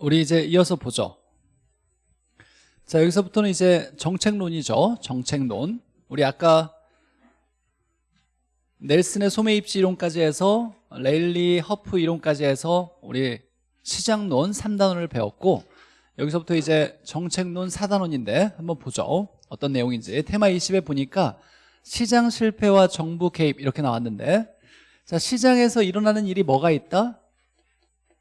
우리 이제 이어서 보죠. 자, 여기서부터는 이제 정책론이죠. 정책론. 우리 아까 넬슨의 소매 입지 이론까지 해서 레일리 허프 이론까지 해서 우리 시장론 3단원을 배웠고 여기서부터 이제 정책론 4단원인데 한번 보죠. 어떤 내용인지 테마 20에 보니까 시장 실패와 정부 개입 이렇게 나왔는데 자 시장에서 일어나는 일이 뭐가 있다?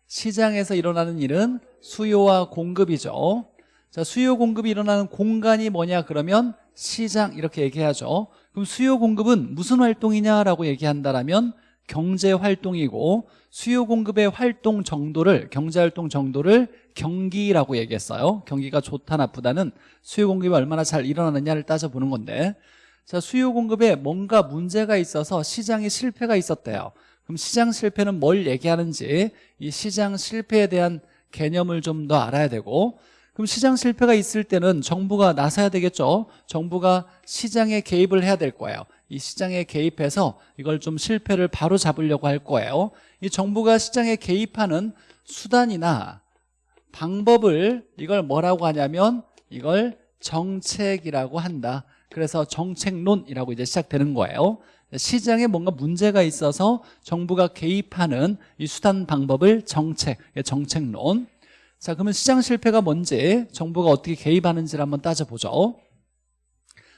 시장에서 일어나는 일은 수요와 공급이죠. 자 수요 공급이 일어나는 공간이 뭐냐 그러면 시장 이렇게 얘기하죠. 그럼 수요 공급은 무슨 활동이냐라고 얘기한다면 경제 활동이고 수요 공급의 활동 정도를 경제 활동 정도를 경기라고 얘기했어요. 경기가 좋다 나쁘다는 수요 공급이 얼마나 잘 일어나느냐를 따져보는 건데 자 수요 공급에 뭔가 문제가 있어서 시장에 실패가 있었대요 그럼 시장 실패는 뭘 얘기하는지 이 시장 실패에 대한 개념을 좀 더 알아야 되고 그럼 시장 실패가 있을 때는 정부가 나서야 되겠죠? 정부가 시장에 개입을 해야 될 거예요. 이 시장에 개입해서 이걸 좀 실패를 바로 잡으려고 할 거예요. 이 정부가 시장에 개입하는 수단이나 방법을 이걸 뭐라고 하냐면 이걸 정책이라고 한다. 그래서 정책론이라고 이제 시작되는 거예요 시장에 뭔가 문제가 있어서 정부가 개입하는 이 수단 방법을 정책, 정책론. 자 그러면 시장 실패가 뭔지 정부가 어떻게 개입하는지를 한번 따져보죠.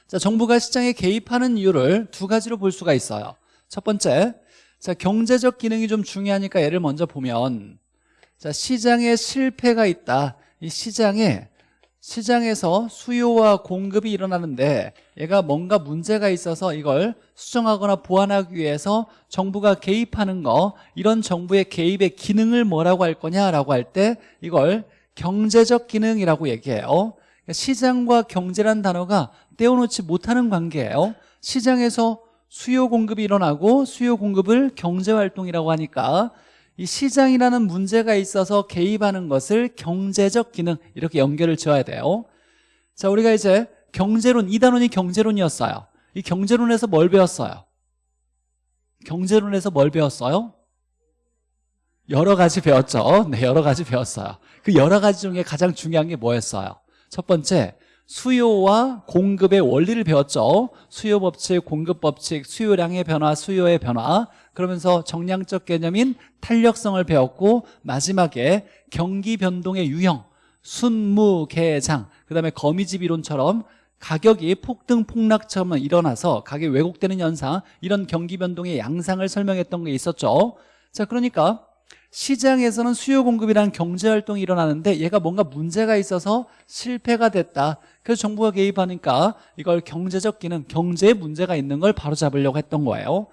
자 정부가 시장에 개입하는 이유를 두 가지로 볼 수가 있어요. 첫 번째 자 경제적 기능이 좀 중요하니까 예를 먼저 보면 자 시장에 실패가 있다. 이 시장에 시장에서 수요와 공급이 일어나는데 얘가 뭔가 문제가 있어서 이걸 수정하거나 보완하기 위해서 정부가 개입하는 거 이런 정부의 개입의 기능을 뭐라고 할 거냐라고 할 때 이걸 경제적 기능이라고 얘기해요. 시장과 경제란 단어가 떼어놓지 못하는 관계예요. 시장에서 수요 공급이 일어나고 수요 공급을 경제활동이라고 하니까 이 시장이라는 문제가 있어서 개입하는 것을 경제적 기능 이렇게 연결을 지어야 돼요 자 우리가 이제 경제론 이 단원이 경제론이었어요 이 경제론에서 뭘 배웠어요? 경제론에서 뭘 배웠어요? 여러 가지 배웠죠 네 여러 가지 배웠어요 그 여러 가지 중에 가장 중요한 게 뭐였어요? 첫 번째 수요와 공급의 원리를 배웠죠. 수요 법칙, 공급 법칙, 수요량의 변화, 수요의 변화. 그러면서 정량적 개념인 탄력성을 배웠고 마지막에 경기 변동의 유형 순무개장. 그 다음에 거미집 이론처럼 가격이 폭등 폭락처럼 일어나서 가격이 왜곡되는 현상 이런 경기 변동의 양상을 설명했던 게 있었죠. 자 그러니까 시장에서는 수요 공급이란 경제활동이 일어나는데 얘가 뭔가 문제가 있어서 실패가 됐다 그래서 정부가 개입하니까 이걸 경제적 기능 경제에 문제가 있는 걸 바로잡으려고 했던 거예요.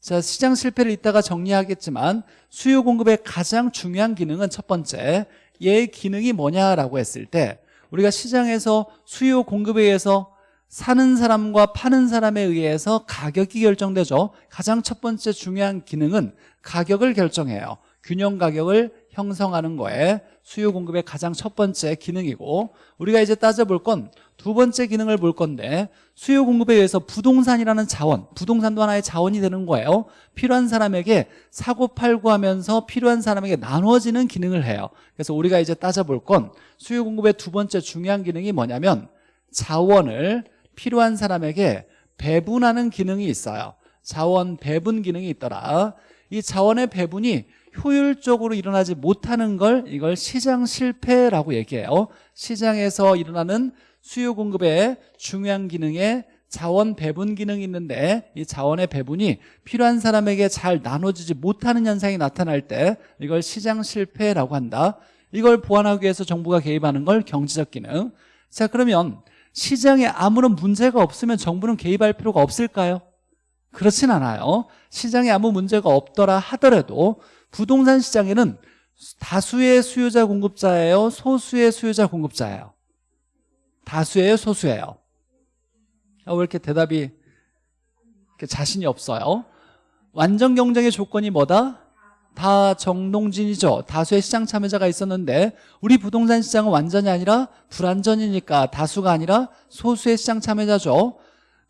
자 시장 실패를 이따가 정리하겠지만 수요 공급의 가장 중요한 기능은 첫 번째 얘의 기능이 뭐냐라고 했을 때 우리가 시장에서 수요 공급에 의해서 사는 사람과 파는 사람에 의해서 가격이 결정되죠. 가장 첫 번째 중요한 기능은 가격을 결정해요. 균형 가격을 형성하는 거에 수요 공급의 가장 첫 번째 기능이고 우리가 이제 따져볼 건 두 번째 기능을 볼 건데 수요 공급에 의해서 부동산이라는 자원 부동산도 하나의 자원이 되는 거예요. 필요한 사람에게 사고 팔고 하면서 필요한 사람에게 나눠지는 기능을 해요. 그래서 우리가 이제 따져볼 건 수요 공급의 두 번째 중요한 기능이 뭐냐면 자원을 필요한 사람에게 배분하는 기능이 있어요. 자원 배분 기능이 있더라. 이 자원의 배분이 효율적으로 일어나지 못하는 걸 이걸 시장 실패라고 얘기해요. 시장에서 일어나는 수요 공급의 중요한 기능에 자원 배분 기능이 있는데 이 자원의 배분이 필요한 사람에게 잘 나눠지지 못하는 현상이 나타날 때 이걸 시장 실패라고 한다. 이걸 보완하기 위해서 정부가 개입하는 걸 경제적 기능. 자 그러면 시장에 아무런 문제가 없으면 정부는 개입할 필요가 없을까요? 그렇진 않아요. 시장에 아무 문제가 없더라 하더라도 부동산 시장에는 다수의 수요자 공급자예요. 소수의 수요자 공급자예요. 다수예요 소수예요? 왜 이렇게 대답이 이렇게 자신이 없어요? 완전 경쟁의 조건이 뭐다? 다 정동진이죠. 다수의 시장 참여자가 있었는데 우리 부동산 시장은 완전히 아니라 불완전이니까 다수가 아니라 소수의 시장 참여자죠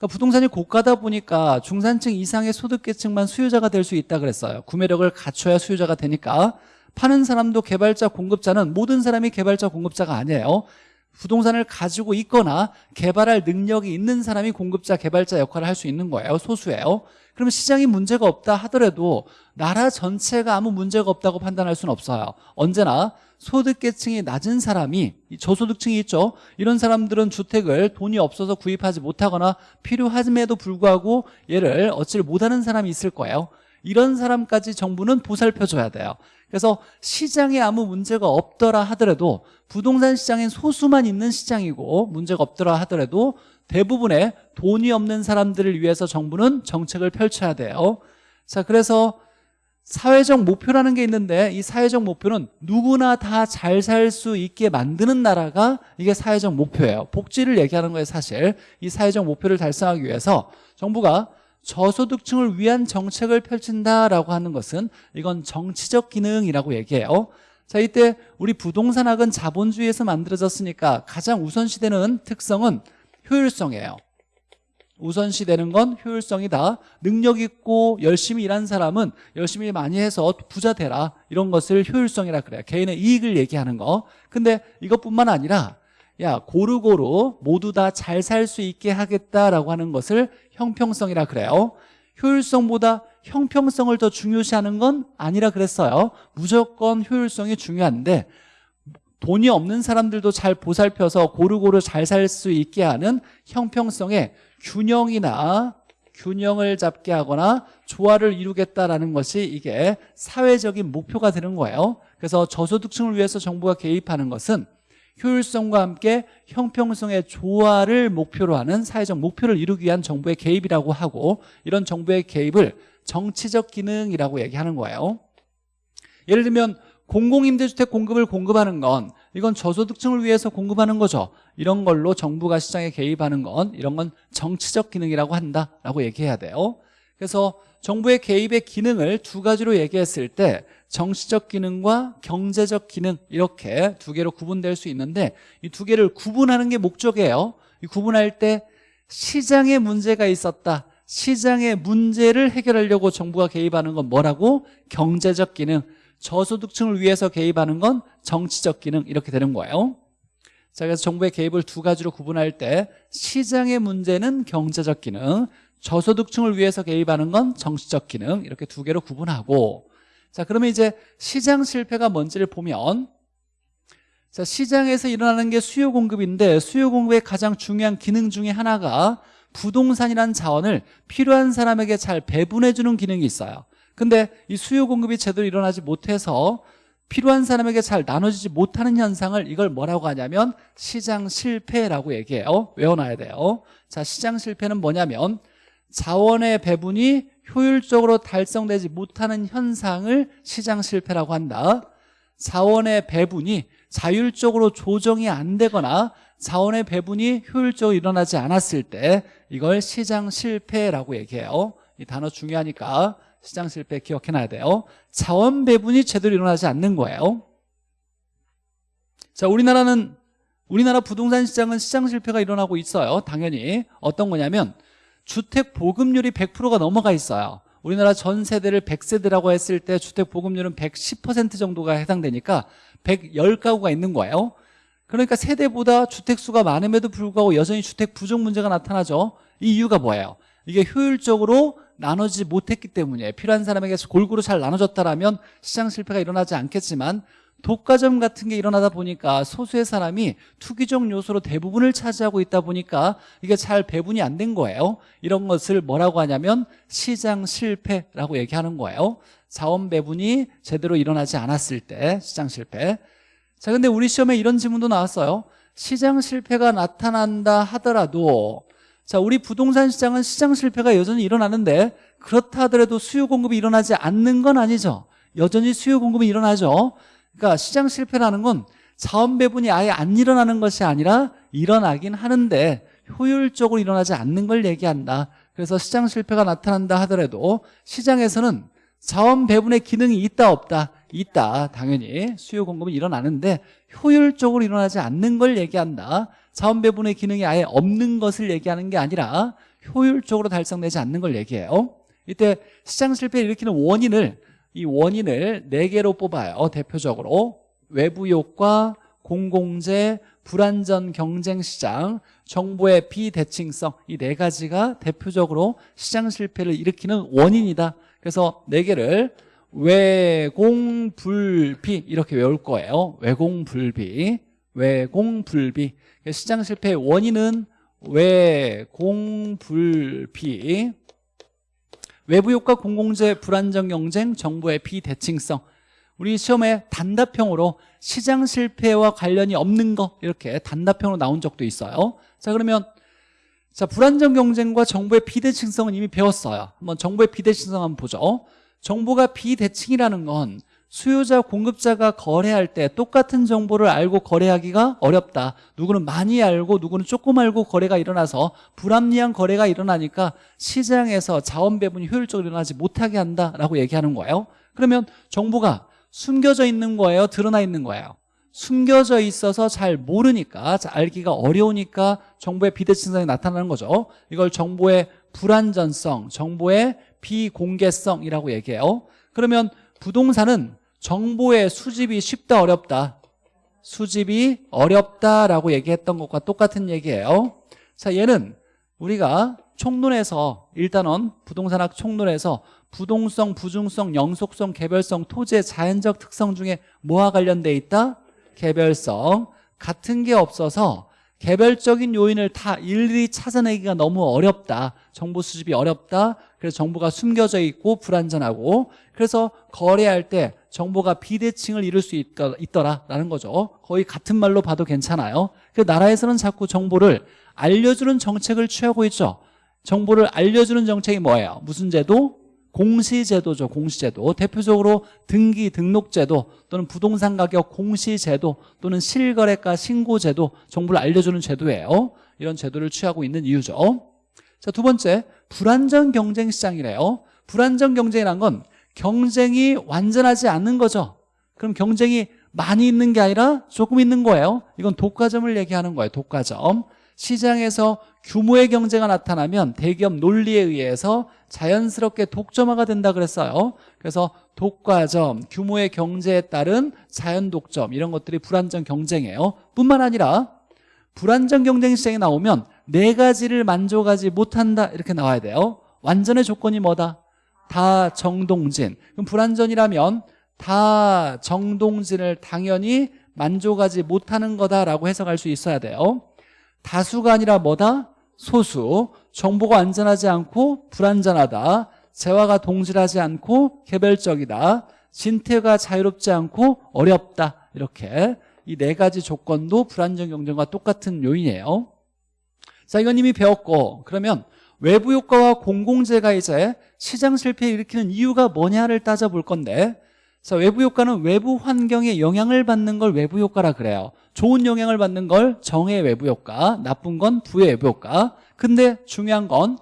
그러니까 부동산이 고가다 보니까 중산층 이상의 소득계층만 수요자가 될 수 있다 그랬어요. 구매력을 갖춰야 수요자가 되니까. 파는 사람도 개발자 공급자는 모든 사람이 개발자 공급자가 아니에요. 부동산을 가지고 있거나 개발할 능력이 있는 사람이 공급자 개발자 역할을 할 수 있는 거예요. 소수예요. 그러면 시장이 문제가 없다 하더라도 나라 전체가 아무 문제가 없다고 판단할 수는 없어요. 언제나 소득계층이 낮은 사람이 이 저소득층이 있죠. 이런 사람들은 주택을 돈이 없어서 구입하지 못하거나 필요함에도 불구하고 얘를 얻지를 못하는 사람이 있을 거예요. 이런 사람까지 정부는 보살펴줘야 돼요. 그래서 시장에 아무 문제가 없더라 하더라도 부동산 시장엔 소수만 있는 시장이고 문제가 없더라 하더라도 대부분의 돈이 없는 사람들을 위해서 정부는 정책을 펼쳐야 돼요. 자 그래서 사회적 목표라는 게 있는데 이 사회적 목표는 누구나 다 잘 살 수 있게 만드는 나라가 이게 사회적 목표예요. 복지를 얘기하는 거예요 사실. 이 사회적 목표를 달성하기 위해서 정부가 저소득층을 위한 정책을 펼친다라고 하는 것은 이건 정치적 기능이라고 얘기해요. 자 이때 우리 부동산학은 자본주의에서 만들어졌으니까 가장 우선시되는 특성은 효율성이에요 우선시 되는 건 효율성이다 능력 있고 열심히 일한 사람은 열심히 많이 해서 부자 되라. 이런 것을 효율성이라 그래요. 개인의 이익을 얘기하는 거. 근데 이것뿐만 아니라 야 고루고루 모두 다 잘 살 수 있게 하겠다라고 하는 것을 형평성이라 그래요. 효율성보다 형평성을 더 중요시하는 건 아니라 그랬어요. 무조건 효율성이 중요한데 돈이 없는 사람들도 잘 보살펴서 고루고루 잘 살 수 있게 하는 형평성의 균형이나 균형을 잡게 하거나 조화를 이루겠다라는 것이 이게 사회적인 목표가 되는 거예요. 그래서 저소득층을 위해서 정부가 개입하는 것은 효율성과 함께 형평성의 조화를 목표로 하는 사회적 목표를 이루기 위한 정부의 개입이라고 하고 이런 정부의 개입을 정치적 기능이라고 얘기하는 거예요. 예를 들면 공공임대주택 공급을 공급하는 건 이건 저소득층을 위해서 공급하는 거죠. 이런 걸로 정부가 시장에 개입하는 건 이런 건 정치적 기능이라고 한다라고 얘기해야 돼요. 그래서 정부의 개입의 기능을 두 가지로 얘기했을 때 정치적 기능과 경제적 기능 이렇게 두 개로 구분될 수 있는데 이 두 개를 구분하는 게 목적이에요. 이 구분할 때 시장에 문제가 있었다. 시장의 문제를 해결하려고 정부가 개입하는 건 뭐라고? 경제적 기능 저소득층을 위해서 개입하는 건 정치적 기능 이렇게 되는 거예요. 자 그래서 정부의 개입을 두 가지로 구분할 때 시장의 문제는 경제적 기능 저소득층을 위해서 개입하는 건 정치적 기능 이렇게 두 개로 구분하고. 자 그러면 이제 시장 실패가 뭔지를 보면 자 시장에서 일어나는 게 수요 공급인데 수요 공급의 가장 중요한 기능 중에 하나가 부동산이라는 자원을 필요한 사람에게 잘 배분해 주는 기능이 있어요 근데 이 수요 공급이 제대로 일어나지 못해서 필요한 사람에게 잘 나눠지지 못하는 현상을 이걸 뭐라고 하냐면 시장 실패라고 얘기해요. 외워놔야 돼요. 자 시장 실패는 뭐냐면 자원의 배분이 효율적으로 달성되지 못하는 현상을 시장 실패라고 한다. 자원의 배분이 자율적으로 조정이 안 되거나 자원의 배분이 효율적으로 일어나지 않았을 때 이걸 시장 실패라고 얘기해요. 이 단어 중요하니까 시장 실패 기억해놔야 돼요. 자원 배분이 제대로 일어나지 않는 거예요. 자 우리나라는 우리나라 부동산 시장은 시장 실패가 일어나고 있어요. 당연히. 어떤 거냐면 주택 보급률이 100%가 넘어가 있어요. 우리나라 전 세대를 100세대라고 했을 때 주택 보급률은 110% 정도가 해당되니까 110가구가 있는 거예요. 그러니까 세대보다 주택수가 많음에도 불구하고 여전히 주택 부족 문제가 나타나죠. 이 이유가 뭐예요? 이게 효율적으로 나눠지지 못했기 때문에 필요한 사람에게 골고루 잘 나눠졌다라면 시장 실패가 일어나지 않겠지만 독과점 같은 게 일어나다 보니까 소수의 사람이 투기적 요소로 대부분을 차지하고 있다 보니까 이게 잘 배분이 안 된 거예요. 이런 것을 뭐라고 하냐면 시장 실패라고 얘기하는 거예요. 자원 배분이 제대로 일어나지 않았을 때 시장 실패. 자 근데 우리 시험에 이런 질문도 나왔어요. 시장 실패가 나타난다 하더라도 자 우리 부동산 시장은 시장 실패가 여전히 일어나는데 그렇다 하더라도 수요 공급이 일어나지 않는 건 아니죠. 여전히 수요 공급이 일어나죠. 그러니까 시장 실패라는 건 자원 배분이 아예 안 일어나는 것이 아니라 일어나긴 하는데 효율적으로 일어나지 않는 걸 얘기한다. 그래서 시장 실패가 나타난다 하더라도 시장에서는 자원 배분의 기능이 있다 없다? 있다. 당연히 수요 공급은 일어나는데 효율적으로 일어나지 않는 걸 얘기한다 자원 배분의 기능이 아예 없는 것을 얘기하는 게 아니라 효율적으로 달성되지 않는 걸 얘기해요 이때 시장 실패를 일으키는 원인을 이 원인을 네개로 뽑아요 대표적으로 외부 효과, 공공재, 불안전 경쟁 시장, 정보의 비대칭성 이 네 가지가 대표적으로 시장 실패를 일으키는 원인이다. 그래서 네 개를 외공불비 이렇게 외울 거예요. 외공불비, 외공불비. 시장 실패의 원인은 외공불비. 외부 효과, 공공재, 불안정 경쟁, 정보의 비대칭성. 우리 시험에 단답형으로 시장 실패와 관련이 없는 거 이렇게 단답형으로 나온 적도 있어요. 자 그러면 자 불안정 경쟁과 정보의 비대칭성은 이미 배웠어요. 한번 정보의 비대칭성 한번 보죠. 정보가 비대칭이라는 건 수요자 공급자가 거래할 때 똑같은 정보를 알고 거래하기가 어렵다. 누구는 많이 알고 누구는 조금 알고 거래가 일어나서 불합리한 거래가 일어나니까 시장에서 자원 배분이 효율적으로 일어나지 못하게 한다라고 얘기하는 거예요. 그러면 정보가 숨겨져 있는 거예요? 드러나 있는 거예요? 숨겨져 있어서 잘 모르니까 잘 알기가 어려우니까 정보의 비대칭성이 나타나는 거죠. 이걸 정보의 불안전성, 정보의 비공개성이라고 얘기해요. 그러면 부동산은 정보의 수집이 쉽다 어렵다. 수집이 어렵다라고 얘기했던 것과 똑같은 얘기예요. 자, 얘는 우리가 총론에서 일단은 부동산학 총론에서 부동성, 부중성, 영속성, 개별성, 토지의 자연적 특성 중에 뭐와 관련돼 있다? 개별성. 같은 게 없어서 개별적인 요인을 다 일일이 찾아내기가 너무 어렵다. 정보 수집이 어렵다. 그래서 정보가 숨겨져 있고 불안전하고 그래서 거래할 때 정보가 비대칭을 이룰 수 있더- 있더라라는 거죠. 거의 같은 말로 봐도 괜찮아요. 그 나라에서는 자꾸 정보를 알려주는 정책을 취하고 있죠. 정보를 알려주는 정책이 뭐예요? 무슨 제도? 공시제도죠. 공시제도. 대표적으로 등기 등록제도 또는 부동산 가격 공시제도 또는 실거래가 신고제도 정보를 알려주는 제도예요. 이런 제도를 취하고 있는 이유죠. 자, 두 번째 불안전 경쟁 시장이래요. 불안전 경쟁이란 건 경쟁이 완전하지 않는 거죠. 그럼 경쟁이 많이 있는 게 아니라 조금 있는 거예요. 이건 독과점을 얘기하는 거예요. 독과점. 시장에서 규모의 경제가 나타나면 대기업 논리에 의해서 자연스럽게 독점화가 된다 그랬어요. 그래서 독과점, 규모의 경제에 따른 자연 독점 이런 것들이 불안전 경쟁이에요. 뿐만 아니라 불안전 경쟁 시장에 나오면 네 가지를 만족하지 못한다 이렇게 나와야 돼요. 완전의 조건이 뭐다? 다 정동진. 그럼 불안전이라면 다 정동진을 당연히 만족하지 못하는 거다라고 해석할 수 있어야 돼요. 다수가 아니라 뭐다? 소수. 정보가 안전하지 않고 불안전하다. 재화가 동질하지 않고 개별적이다. 진퇴가 자유롭지 않고 어렵다. 이렇게 이 네 가지 조건도 불안전 경쟁과 똑같은 요인이에요. 자, 이건 이미 배웠고 그러면 외부 효과와 공공재가 이제 시장 실패를 일으키는 이유가 뭐냐를 따져볼 건데 자, 외부 효과는 외부 환경에 영향을 받는 걸 외부 효과라 그래요. 좋은 영향을 받는 걸 정의 외부 효과, 나쁜 건 부의 외부 효과. 근데 중요한 건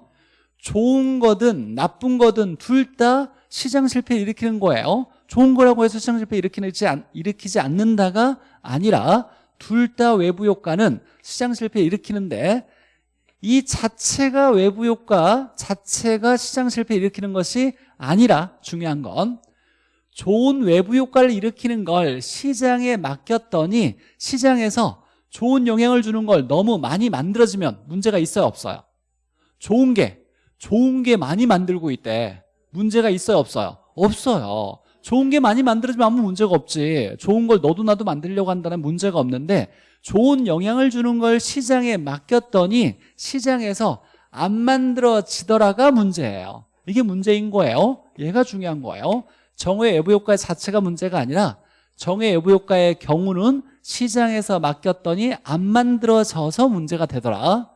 좋은 거든 나쁜 거든 둘 다 시장 실패를 일으키는 거예요. 좋은 거라고 해서 시장 실패 일으키지, 않, 일으키지 않는다가 아니라 둘 다 외부 효과는 시장 실패 일으키는데 이 자체가 외부 효과 자체가 시장 실패 일으키는 것이 아니라 중요한 건 좋은 외부 효과를 일으키는 걸 시장에 맡겼더니 시장에서 좋은 영향을 주는 걸 너무 많이 만들어지면 문제가 있어요 없어요? 좋은 게 좋은 게 많이 만들고 있대. 문제가 있어요 없어요? 없어요. 좋은 게 많이 만들어지면 아무 문제가 없지. 좋은 걸 너도 나도 만들려고 한다는 문제가 없는데 좋은 영향을 주는 걸 시장에 맡겼더니 시장에서 안 만들어지더라가 문제예요. 이게 문제인 거예요. 얘가 중요한 거예요. 정의 외부 효과 자체가 문제가 아니라 정의 외부 효과의 경우는 시장에서 맡겼더니 안 만들어져서 문제가 되더라.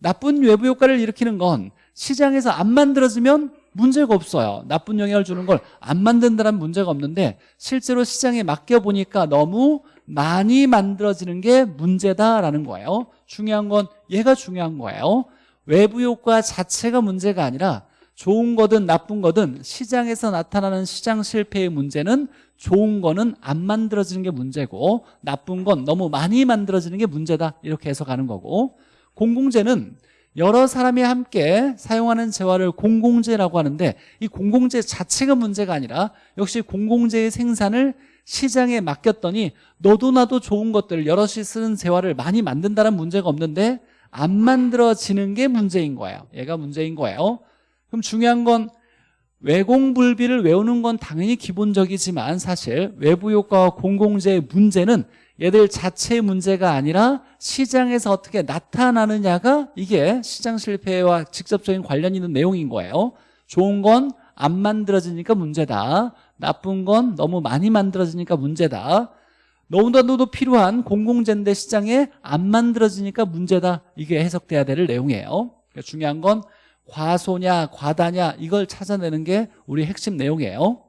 나쁜 외부 효과를 일으키는 건 시장에서 안 만들어지면 문제가 없어요. 나쁜 영향을 주는 걸 안 만든다는 문제가 없는데 실제로 시장에 맡겨보니까 너무 많이 만들어지는 게 문제다라는 거예요. 중요한 건 얘가 중요한 거예요. 외부 효과 자체가 문제가 아니라 좋은 거든 나쁜 거든 시장에서 나타나는 시장 실패의 문제는 좋은 거는 안 만들어지는 게 문제고 나쁜 건 너무 많이 만들어지는 게 문제다. 이렇게 해석하는 거고. 공공재는 여러 사람이 함께 사용하는 재화를 공공재라고 하는데 이 공공재 자체가 문제가 아니라 역시 공공재의 생산을 시장에 맡겼더니 너도 나도 좋은 것들을 여럿이 쓰는 재화를 많이 만든다는 문제가 없는데 안 만들어지는 게 문제인 거예요. 얘가 문제인 거예요. 그럼 중요한 건 외공불비를 외우는 건 당연히 기본적이지만 사실 외부 효과와 공공재의 문제는 얘들 자체의 문제가 아니라 시장에서 어떻게 나타나느냐가 이게 시장 실패와 직접적인 관련이 있는 내용인 거예요. 좋은 건 안 만들어지니까 문제다. 나쁜 건 너무 많이 만들어지니까 문제다. 너무나도 필요한 공공재인데 시장에 안 만들어지니까 문제다. 이게 해석돼야 될 내용이에요. 그러니까 중요한 건 과소냐 과다냐 이걸 찾아내는 게 우리 핵심 내용이에요.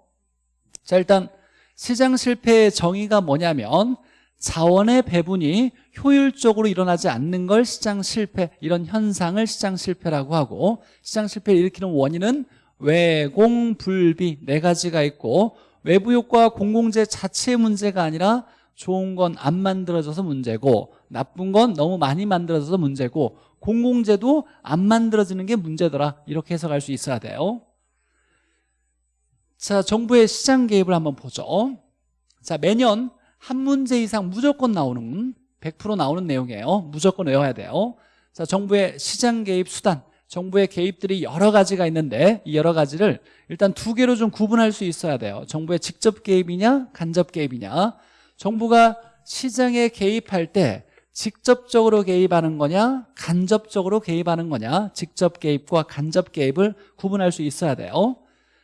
자 일단 시장 실패의 정의가 뭐냐면 자원의 배분이 효율적으로 일어나지 않는 걸 시장 실패 이런 현상을 시장 실패라고 하고 시장 실패를 일으키는 원인은 외공 불비 네 가지가 있고 외부 효과와 공공재 자체의 문제가 아니라 좋은 건 안 만들어져서 문제고 나쁜 건 너무 많이 만들어져서 문제고 공공재도 안 만들어지는 게 문제더라. 이렇게 해석할 수 있어야 돼요. 자 정부의 시장 개입을 한번 보죠. 자 매년 한 문제 이상 무조건 나오는 100% 나오는 내용이에요. 무조건 외워야 돼요. 자 정부의 시장 개입 수단 정부의 개입들이 여러 가지가 있는데 이 여러 가지를 일단 두 개로 좀 구분할 수 있어야 돼요. 정부의 직접 개입이냐 간접 개입이냐. 정부가 시장에 개입할 때 직접적으로 개입하는 거냐 간접적으로 개입하는 거냐 직접 개입과 간접 개입을 구분할 수 있어야 돼요.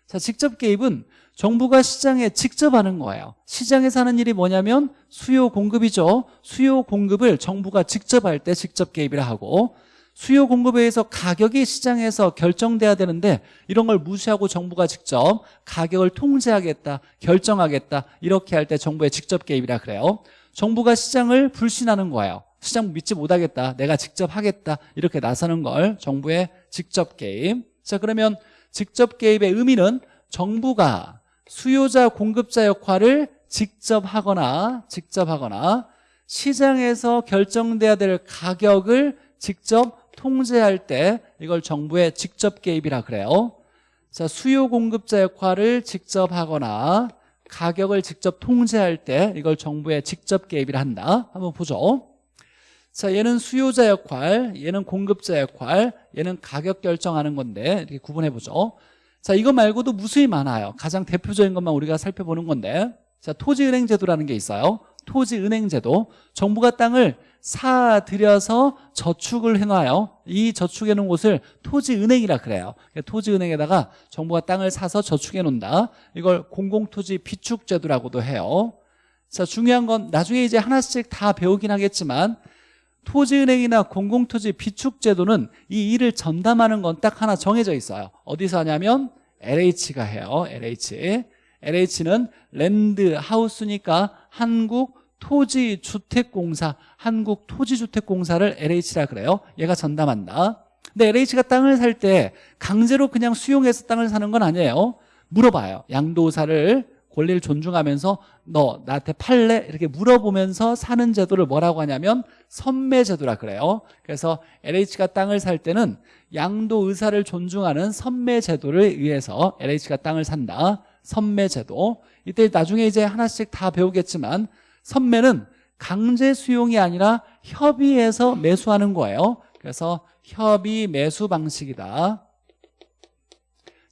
자 직접 개입은 정부가 시장에 직접 하는 거예요. 시장에서 하는 일이 뭐냐면 수요 공급이죠. 수요 공급을 정부가 직접 할 때 직접 개입이라 하고 수요 공급에 의해서 가격이 시장에서 결정돼야 되는데 이런 걸 무시하고 정부가 직접 가격을 통제하겠다 결정하겠다 이렇게 할 때 정부의 직접 개입이라 그래요. 정부가 시장을 불신하는 거예요. 시장 믿지 못하겠다 내가 직접 하겠다 이렇게 나서는 걸 정부의 직접 개입. 자 그러면 직접 개입의 의미는 정부가 수요자 공급자 역할을 직접 하거나 직접 하거나 시장에서 결정돼야 될 가격을 직접 통제할 때 이걸 정부의 직접 개입이라 그래요. 자 수요 공급자 역할을 직접 하거나 가격을 직접 통제할 때 이걸 정부의 직접 개입이라 한다. 한번 보죠. 자 얘는 수요자 역할 얘는 공급자 역할 얘는 가격 결정하는 건데 이렇게 구분해 보죠. 자 이거 말고도 무수히 많아요. 가장 대표적인 것만 우리가 살펴보는 건데. 자 토지은행 제도라는 게 있어요. 토지은행 제도. 정부가 땅을 사들여서 저축을 해놔요. 이 저축해 놓은 곳을 토지은행이라 그래요. 토지은행에다가 정부가 땅을 사서 저축해 놓는다. 이걸 공공토지 비축제도라고도 해요. 자 중요한 건 나중에 이제 하나씩 다 배우긴 하겠지만 토지은행이나 공공토지 비축제도는 이 일을 전담하는 건 딱 하나 정해져 있어요. 어디서 하냐면 LH가 해요 LH LH는 랜드 하우스니까 한국 토지주택공사 한국토지주택공사를 LH라 그래요. 얘가 전담한다. 근데 LH가 땅을 살 때 강제로 그냥 수용해서 땅을 사는 건 아니에요. 물어봐요. 양도사를 권리를 존중하면서 너 나한테 팔래? 이렇게 물어보면서 사는 제도를 뭐라고 하냐면 선매제도라 그래요. 그래서 LH가 땅을 살 때는 양도 의사를 존중하는 선매제도를 의해서 LH가 땅을 산다. 선매제도. 이때 나중에 이제 하나씩 다 배우겠지만 선매는 강제 수용이 아니라 협의해서 매수하는 거예요. 그래서 협의 매수 방식이다.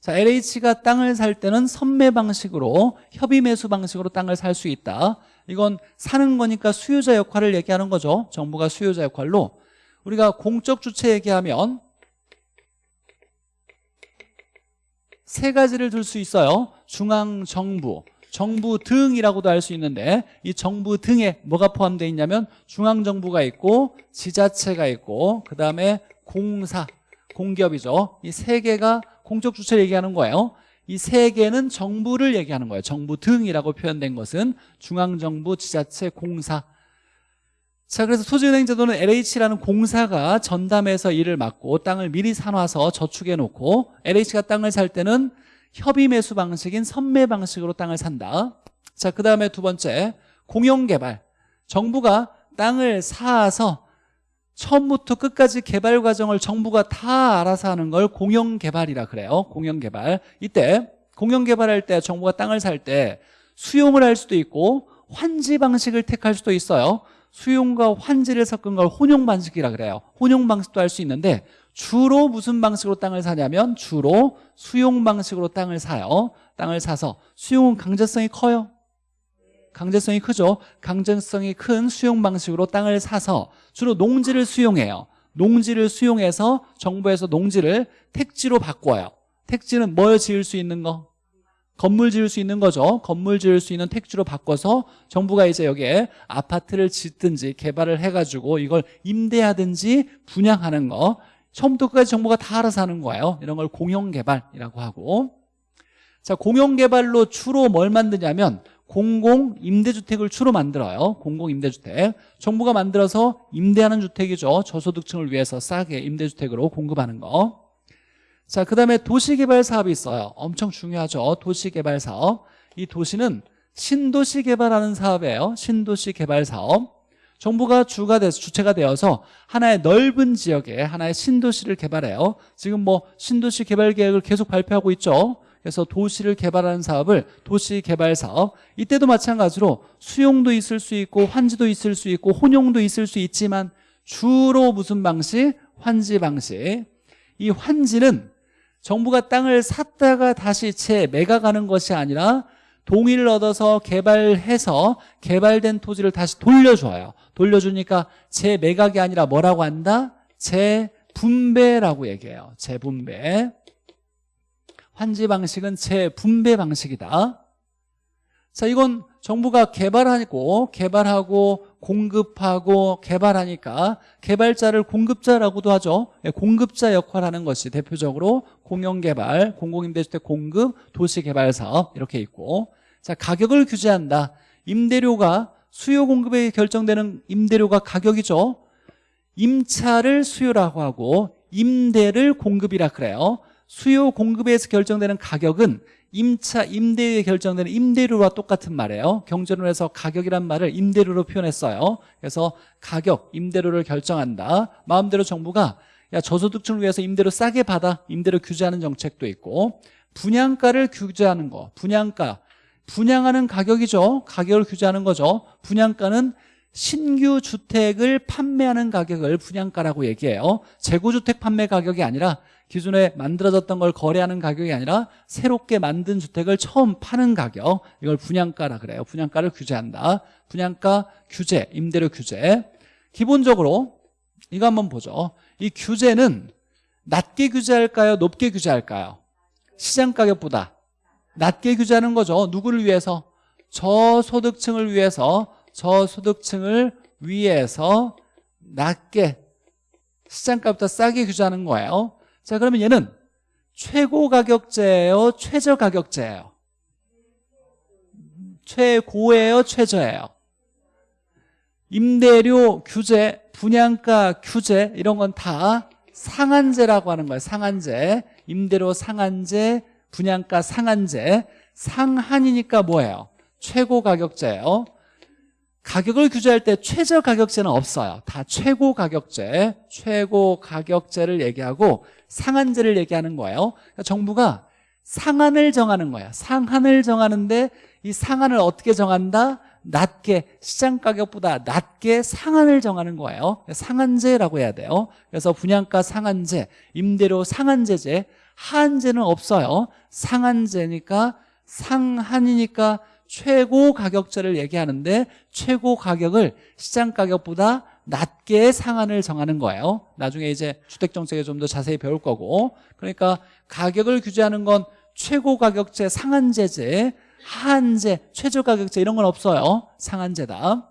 자, LH가 땅을 살 때는 선매 방식으로 협의 매수 방식으로 땅을 살 수 있다. 이건 사는 거니까 수요자 역할을 얘기하는 거죠. 정부가 수요자 역할로. 우리가 공적 주체 얘기하면 세 가지를 들 수 있어요. 중앙정부 정부 등이라고도 할 수 있는데 이 정부 등에 뭐가 포함되어 있냐면 중앙정부가 있고 지자체가 있고 그 다음에 공사, 공기업이죠. 이 세 개가 공적 주체를 얘기하는 거예요. 이 세 개는 정부를 얘기하는 거예요. 정부 등이라고 표현된 것은 중앙정부, 지자체, 공사. 자 그래서 토지은행 제도는 LH라는 공사가 전담해서 일을 맡고 땅을 미리 사놔서 저축해 놓고 LH가 땅을 살 때는 협의 매수 방식인 선매 방식으로 땅을 산다. 자 그 다음에 두 번째 공용개발. 정부가 땅을 사서 처음부터 끝까지 개발 과정을 정부가 다 알아서 하는 걸 공영개발이라 그래요. 공영개발. 이때 공영개발할 때 정부가 땅을 살 때 수용을 할 수도 있고 환지 방식을 택할 수도 있어요. 수용과 환지를 섞은 걸 혼용 방식이라 그래요. 혼용 방식도 할 수 있는데 주로 무슨 방식으로 땅을 사냐면 주로 수용 방식으로 땅을 사요. 땅을 사서 수용은 강제성이 커요. 강제성이 크죠. 강제성이 큰 수용 방식으로 땅을 사서 주로 농지를 수용해요. 농지를 수용해서 정부에서 농지를 택지로 바꿔요. 택지는 뭘 지을 수 있는 거? 건물 지을 수 있는 거죠. 건물 지을 수 있는 택지로 바꿔서 정부가 이제 여기에 아파트를 짓든지 개발을 해가지고 이걸 임대하든지 분양하는 거 처음부터 끝까지 정부가 다 알아서 하는 거예요 이런 걸 공영개발이라고 하고 자 공영개발로 주로 뭘 만드냐면 공공 임대주택을 주로 만들어요 공공 임대주택 정부가 만들어서 임대하는 주택이죠 저소득층을 위해서 싸게 임대주택으로 공급하는 거 자, 그 다음에 도시개발 사업이 있어요. 엄청 중요하죠. 도시개발 사업. 이 도시는 신도시 개발하는 사업이에요. 신도시 개발 사업. 정부가 주가 돼서 주체가 되어서 하나의 넓은 지역에 하나의 신도시를 개발해요. 지금 뭐 신도시 개발 계획을 계속 발표하고 있죠. 그래서 도시를 개발하는 사업을 도시 개발 사업. 이때도 마찬가지로 수용도 있을 수 있고 환지도 있을 수 있고 혼용도 있을 수 있지만 주로 무슨 방식? 환지 방식. 이 환지는 정부가 땅을 샀다가 다시 재매각하는 것이 아니라 동의를 얻어서 개발해서 개발된 토지를 다시 돌려줘요. 돌려주니까 재매각이 아니라 뭐라고 한다? 재분배라고 얘기해요. 재분배. 환지 방식은 재분배 방식이다. 자 이건 정부가 개발하고 개발하고 공급하고 개발하니까 개발자를 공급자라고도 하죠. 예, 공급자 역할을 하는 것이 대표적으로 공영개발, 공공임대주택 공급, 도시개발사업 이렇게 있고 자 가격을 규제한다. 임대료가 수요 공급에 결정되는 임대료가 가격이죠. 임차를 수요라고 하고 임대를 공급이라 그래요. 수요 공급에서 결정되는 가격은 임차 임대에 결정되는 임대료와 똑같은 말이에요. 경제론에서 가격이란 말을 임대료로 표현했어요. 그래서 가격, 임대료를 결정한다. 마음대로 정부가 야 저소득층을 위해서 임대료 싸게 받아. 임대료 규제하는 정책도 있고 분양가를 규제하는 거 분양가 분양하는 가격이죠. 가격을 규제하는 거죠. 분양가는 신규 주택을 판매하는 가격을 분양가라고 얘기해요. 재고주택 판매 가격이 아니라 기존에 만들어졌던 걸 거래하는 가격이 아니라 새롭게 만든 주택을 처음 파는 가격. 이걸 분양가라 그래요. 분양가를 규제한다. 분양가 규제, 임대료 규제. 기본적으로 이거 한번 보죠. 이 규제는 낮게 규제할까요? 높게 규제할까요? 시장 가격보다 낮게 규제하는 거죠. 누구를 위해서? 저소득층을 위해서 저소득층을 위해서 낮게 시장가보다 싸게 규제하는 거예요. 자 그러면 얘는 최고 가격제예요? 최저 가격제예요? 최고예요? 최저예요? 임대료 규제 분양가 규제 이런 건 다 상한제라고 하는 거예요. 상한제. 임대료 상한제 분양가 상한제 상한이니까 뭐예요? 최고 가격제예요. 가격을 규제할 때 최저 가격제는 없어요. 다 최고 가격제 최고 가격제를 얘기하고 상한제를 얘기하는 거예요. 그러니까 정부가 상한을 정하는 거야 상한을 정하는데 이 상한을 어떻게 정한다? 낮게 시장 가격보다 낮게 상한을 정하는 거예요. 상한제라고 해야 돼요. 그래서 분양가 상한제 임대료 상한제제 하 한제는 없어요. 상한제니까 상한이니까 최고 가격제를 얘기하는데 최고 가격을 시장 가격보다 낮게 상한을 정하는 거예요. 나중에 이제 주택정책에 좀 더 자세히 배울 거고. 그러니까 가격을 규제하는 건 최고 가격제 상한제제 하한제 최저 가격제 이런 건 없어요. 상한제다.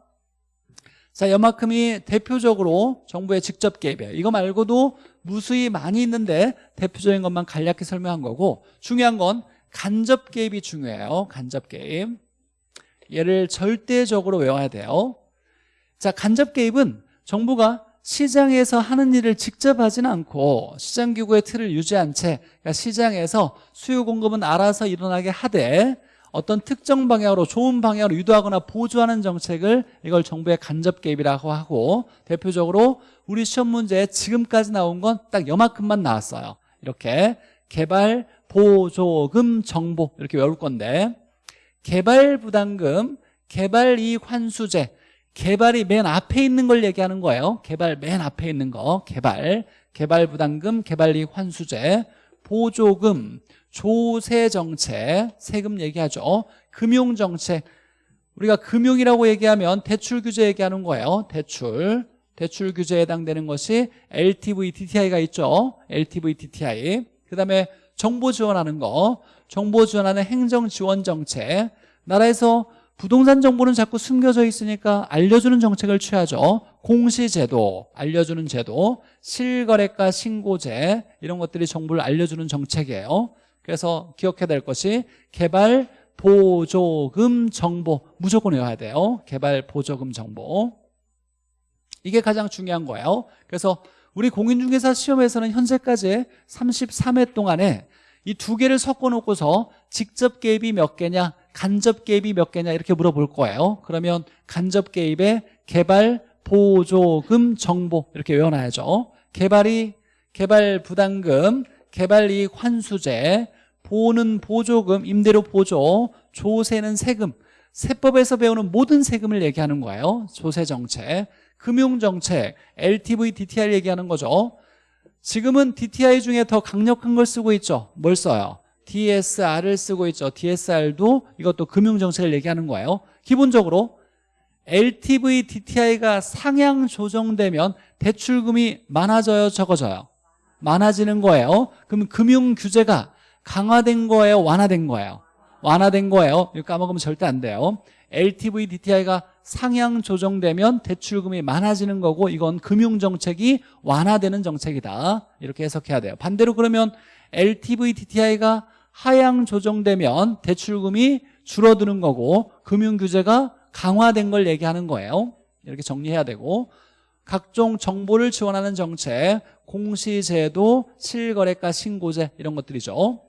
자 이만큼이 대표적으로 정부의 직접 개입이에요. 이거 말고도 무수히 많이 있는데 대표적인 것만 간략히 설명한 거고 중요한 건 간접 개입이 중요해요. 간접 개입. 얘를 절대적으로 외워야 돼요. 자 간접 개입은 정부가 시장에서 하는 일을 직접 하지는 않고 시장기구의 틀을 유지한 채 그러니까 시장에서 수요 공급은 알아서 일어나게 하되 어떤 특정 방향으로 좋은 방향으로 유도하거나 보조하는 정책을 이걸 정부의 간접 개입이라고 하고 대표적으로 우리 시험 문제에 지금까지 나온 건딱 요만큼만 나왔어요. 이렇게 개발 보조금 정보 이렇게 외울 건데 개발 부담금 개발 이익 환수제 개발이 맨 앞에 있는 걸 얘기하는 거예요. 개발 맨 앞에 있는 거. 개발 개발 부담금 개발 이익 환수제 보조금 조세정책 세금 얘기하죠. 금융정책 우리가 금융이라고 얘기하면 대출 규제 얘기하는 거예요. 대출. 대출 규제에 해당되는 것이 LTV DTI가 있죠. LTV DTI 그 다음에 정보 지원하는 거. 정보 지원하는 행정 지원 정책 나라에서 부동산 정보는 자꾸 숨겨져 있으니까 알려주는 정책을 취하죠 공시제도 알려주는 제도 실거래가 신고제 이런 것들이 정보를 알려주는 정책이에요. 그래서 기억해야 될 것이 개발 보조금 정보 무조건 외워야 돼요. 개발 보조금 정보. 이게 가장 중요한 거예요. 그래서 우리 공인중개사 시험에서는 현재까지 33회 동안에 이 두 개를 섞어 놓고서 직접 개입이 몇 개냐 간접 개입이 몇 개냐 이렇게 물어볼 거예요. 그러면 간접 개입의 개발 보조금 정보 이렇게 외워놔야죠. 개발이 개발 부담금 개발 이익 환수제 보는 보조금 임대료 보조 조세는 세금. 세법에서 배우는 모든 세금을 얘기하는 거예요. 조세 정책. 금융정책. LTV DTI 얘기하는 거죠. 지금은 DTI 중에 더 강력한 걸 쓰고 있죠. 뭘 써요? DSR을 쓰고 있죠. DSR도 이것도 금융정책을 얘기하는 거예요. 기본적으로 LTV DTI가 상향 조정되면 대출금이 많아져요 적어져요? 많아지는 거예요. 그럼 금융 규제가 강화된 거예요 완화된 거예요? 완화된 거예요. 이거 까먹으면 절대 안 돼요. LTV DTI가 상향 조정되면 대출금이 많아지는 거고 이건 금융정책이 완화되는 정책이다. 이렇게 해석해야 돼요. 반대로 그러면 LTV DTI가 하향 조정되면 대출금이 줄어드는 거고 금융 규제가 강화된 걸 얘기하는 거예요. 이렇게 정리해야 되고 각종 정보를 지원하는 정책 공시제도 실거래가 신고제 이런 것들이죠.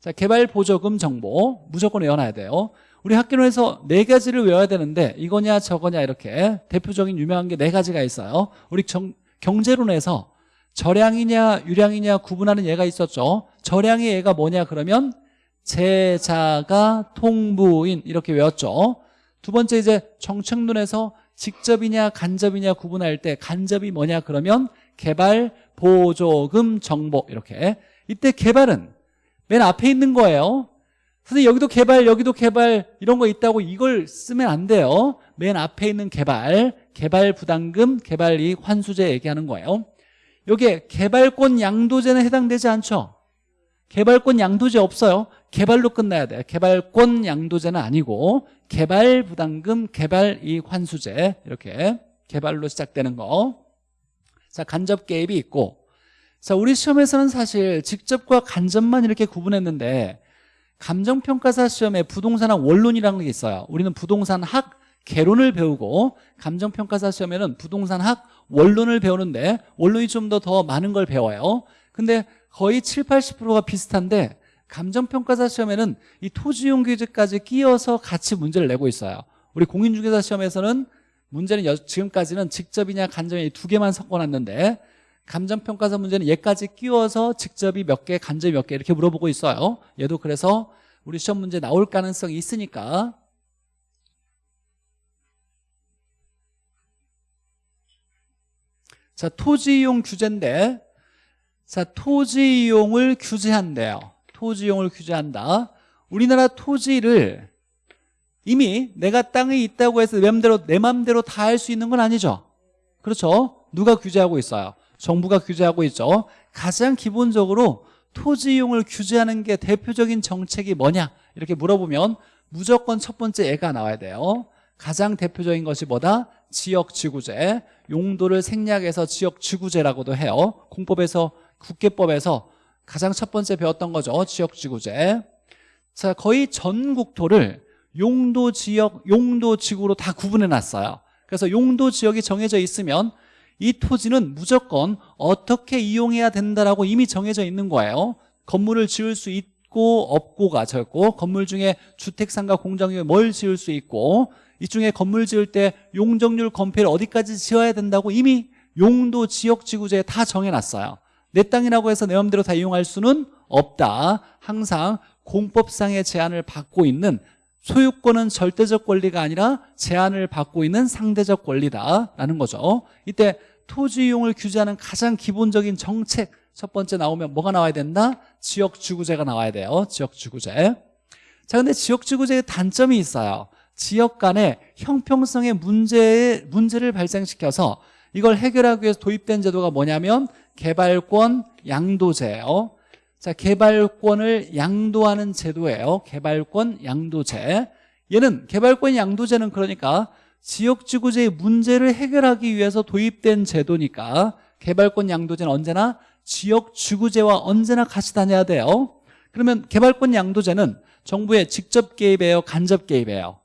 자 개발 보조금 정보 무조건 외워놔야 돼요. 우리 학교에서 네 가지를 외워야 되는데 이거냐 저거냐 이렇게 대표적인 유명한 게 네 가지가 있어요. 우리 정, 경제론에서 절량이냐 유량이냐 구분하는 예가 있었죠. 절량의 예가 뭐냐 그러면 제자가 통부인 이렇게 외웠죠 두 번째 이제 정책론에서 직접이냐 간접이냐 구분할 때 간접이 뭐냐 그러면 개발 보조금 정보 이렇게. 이때 개발은 맨 앞에 있는 거예요. 선생님 여기도 개발 여기도 개발 이런 거 있다고 이걸 쓰면 안 돼요. 맨 앞에 있는 개발 개발 부담금 개발 이익 환수제 얘기하는 거예요. 여기에 개발권 양도제는 해당되지 않죠? 개발권 양도제 없어요 개발로 끝나야 돼요 개발권 양도제는 아니고 개발 부담금 개발 이익 환수제. 이렇게 개발로 시작되는 거 자 간접 개입이 있고. 자 우리 시험에서는 사실 직접과 간접만 이렇게 구분했는데 감정평가사 시험에 부동산학 원론이라는 게 있어요. 우리는 부동산학 개론을 배우고 감정평가사 시험에는 부동산학 원론을 배우는데 원론이 좀 더더 많은 걸 배워요. 근데 거의 7, 80%가 비슷한데 감정평가사 시험에는 이 토지용 규제까지 끼어서 같이 문제를 내고 있어요. 우리 공인중개사 시험에서는 문제는 여, 지금까지는 직접이냐 간접이냐 두 개만 섞어놨는데 감정평가사 문제는 얘까지 끼워서 직접이 몇 개, 간접이 몇 개 이렇게 물어보고 있어요. 얘도 그래서 우리 시험 문제 나올 가능성이 있으니까. 자 토지 이용 규제인데 자 토지 이용을 규제한대요 토지이용을 규제한다. 우리나라 토지를 이미 내가 땅에 있다고 해서 내 맘대로, 내 맘대로 다 할 수 있는 건 아니죠. 그렇죠? 누가 규제하고 있어요? 정부가 규제하고 있죠. 가장 기본적으로 토지 이용을 규제하는 게 대표적인 정책이 뭐냐? 이렇게 물어보면 무조건 첫 번째 애가 나와야 돼요. 가장 대표적인 것이 뭐다? 지역지구제. 용도를 생략해서 지역지구제라고도 해요. 공법에서 국계법에서 가장 첫 번째 배웠던 거죠. 지역지구제. 자 거의 전 국토를 용도 지역, 용도 지구로 다 구분해 놨어요. 그래서 용도 지역이 정해져 있으면 이 토지는 무조건 어떻게 이용해야 된다라고 이미 정해져 있는 거예요. 건물을 지을 수 있고 없고가 저였고 건물 중에 주택상가 공장에 뭘 지을 수 있고 이 중에 건물 지을 때 용적률 건폐를 어디까지 지어야 된다고 이미 용도 지역 지구제에 다 정해놨어요 내 땅이라고 해서 내 마음대로 다 이용할 수는 없다. 항상 공법상의 제한을 받고 있는 소유권은 절대적 권리가 아니라 제한을 받고 있는 상대적 권리다라는 거죠. 이때 토지 이용을 규제하는 가장 기본적인 정책 첫 번째 나오면 뭐가 나와야 된다? 지역지구제가 나와야 돼요. 지역지구제. 자 근데 지역지구제의 단점이 있어요. 지역 간의 형평성의 문제, 문제를 발생시켜서 이걸 해결하기 위해서 도입된 제도가 뭐냐면 개발권 양도제예요. 자 개발권을 양도하는 제도예요. 개발권 양도제. 얘는 개발권 양도제는 그러니까 지역지구제의 문제를 해결하기 위해서 도입된 제도니까 개발권 양도제는 언제나 지역지구제와 언제나 같이 다녀야 돼요. 그러면 개발권 양도제는 정부의 직접 개입이에요? 간접 개입이에요?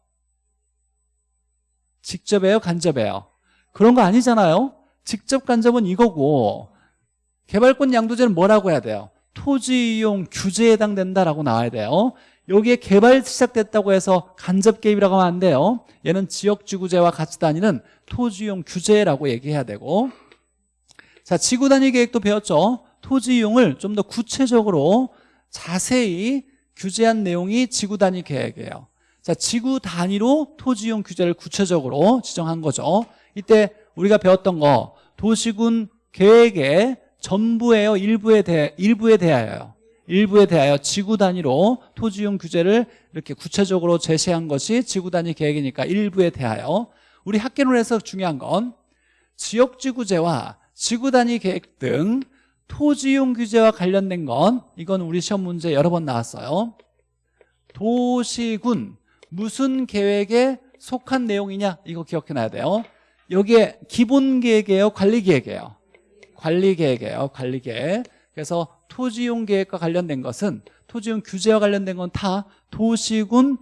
직접이에요? 간접이에요? 그런 거 아니잖아요. 직접 간접은 이거고 개발권 양도제는 뭐라고 해야 돼요? 토지 이용 규제에 해당된다라고 나와야 돼요. 여기에 개발 시작됐다고 해서 간접 개입이라고 하면 안 돼요. 얘는 지역지구제와 같이 다니는 토지 이용 규제라고 얘기해야 되고. 자 지구 단위 계획도 배웠죠? 토지 이용을 좀 더 구체적으로 자세히 규제한 내용이 지구 단위 계획이에요. 자 지구 단위로 토지 이용 규제를 구체적으로 지정한 거죠. 이때 우리가 배웠던 거 도시군 계획의 전부예요? 일부에 대 일부에 대하여요. 일부에 대하여 지구 단위로 토지 이용 규제를 이렇게 구체적으로 제시한 것이 지구 단위 계획이니까 일부에 대하여. 우리 학계론에서 중요한 건 지역지구제와 지구 단위 계획 등 토지 이용 규제와 관련된 건 이건 우리 시험 문제 여러 번 나왔어요. 도시군 무슨 계획에 속한 내용이냐? 이거 기억해놔야 돼요. 여기에 기본 계획이에요? 관리 계획이에요 관리 계획이에요 관리 계획. 그래서 토지용 계획과 관련된 것은 토지용 규제와 관련된 건 다 도시군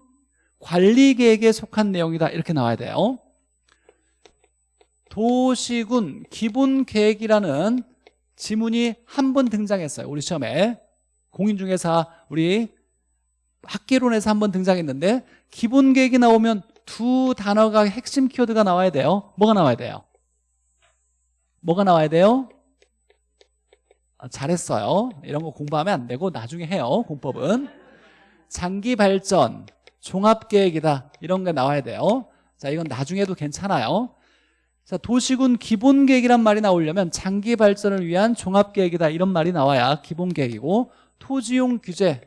관리 계획에 속한 내용이다. 이렇게 나와야 돼요. 도시군 기본 계획이라는 지문이 한 번 등장했어요 우리 시험에. 공인중개사 우리 학계론에서 한 번 등장했는데 기본 계획이 나오면 두 단어가 핵심 키워드가 나와야 돼요. 뭐가 나와야 돼요? 뭐가 나와야 돼요? 아, 잘했어요. 이런 거 공부하면 안 되고 나중에 해요 공법은. 장기 발전 종합계획이다. 이런 게 나와야 돼요. 자 이건 나중에도 괜찮아요. 자 도시군 기본계획이란 말이 나오려면 장기 발전을 위한 종합계획이다. 이런 말이 나와야 기본계획이고 토지용 규제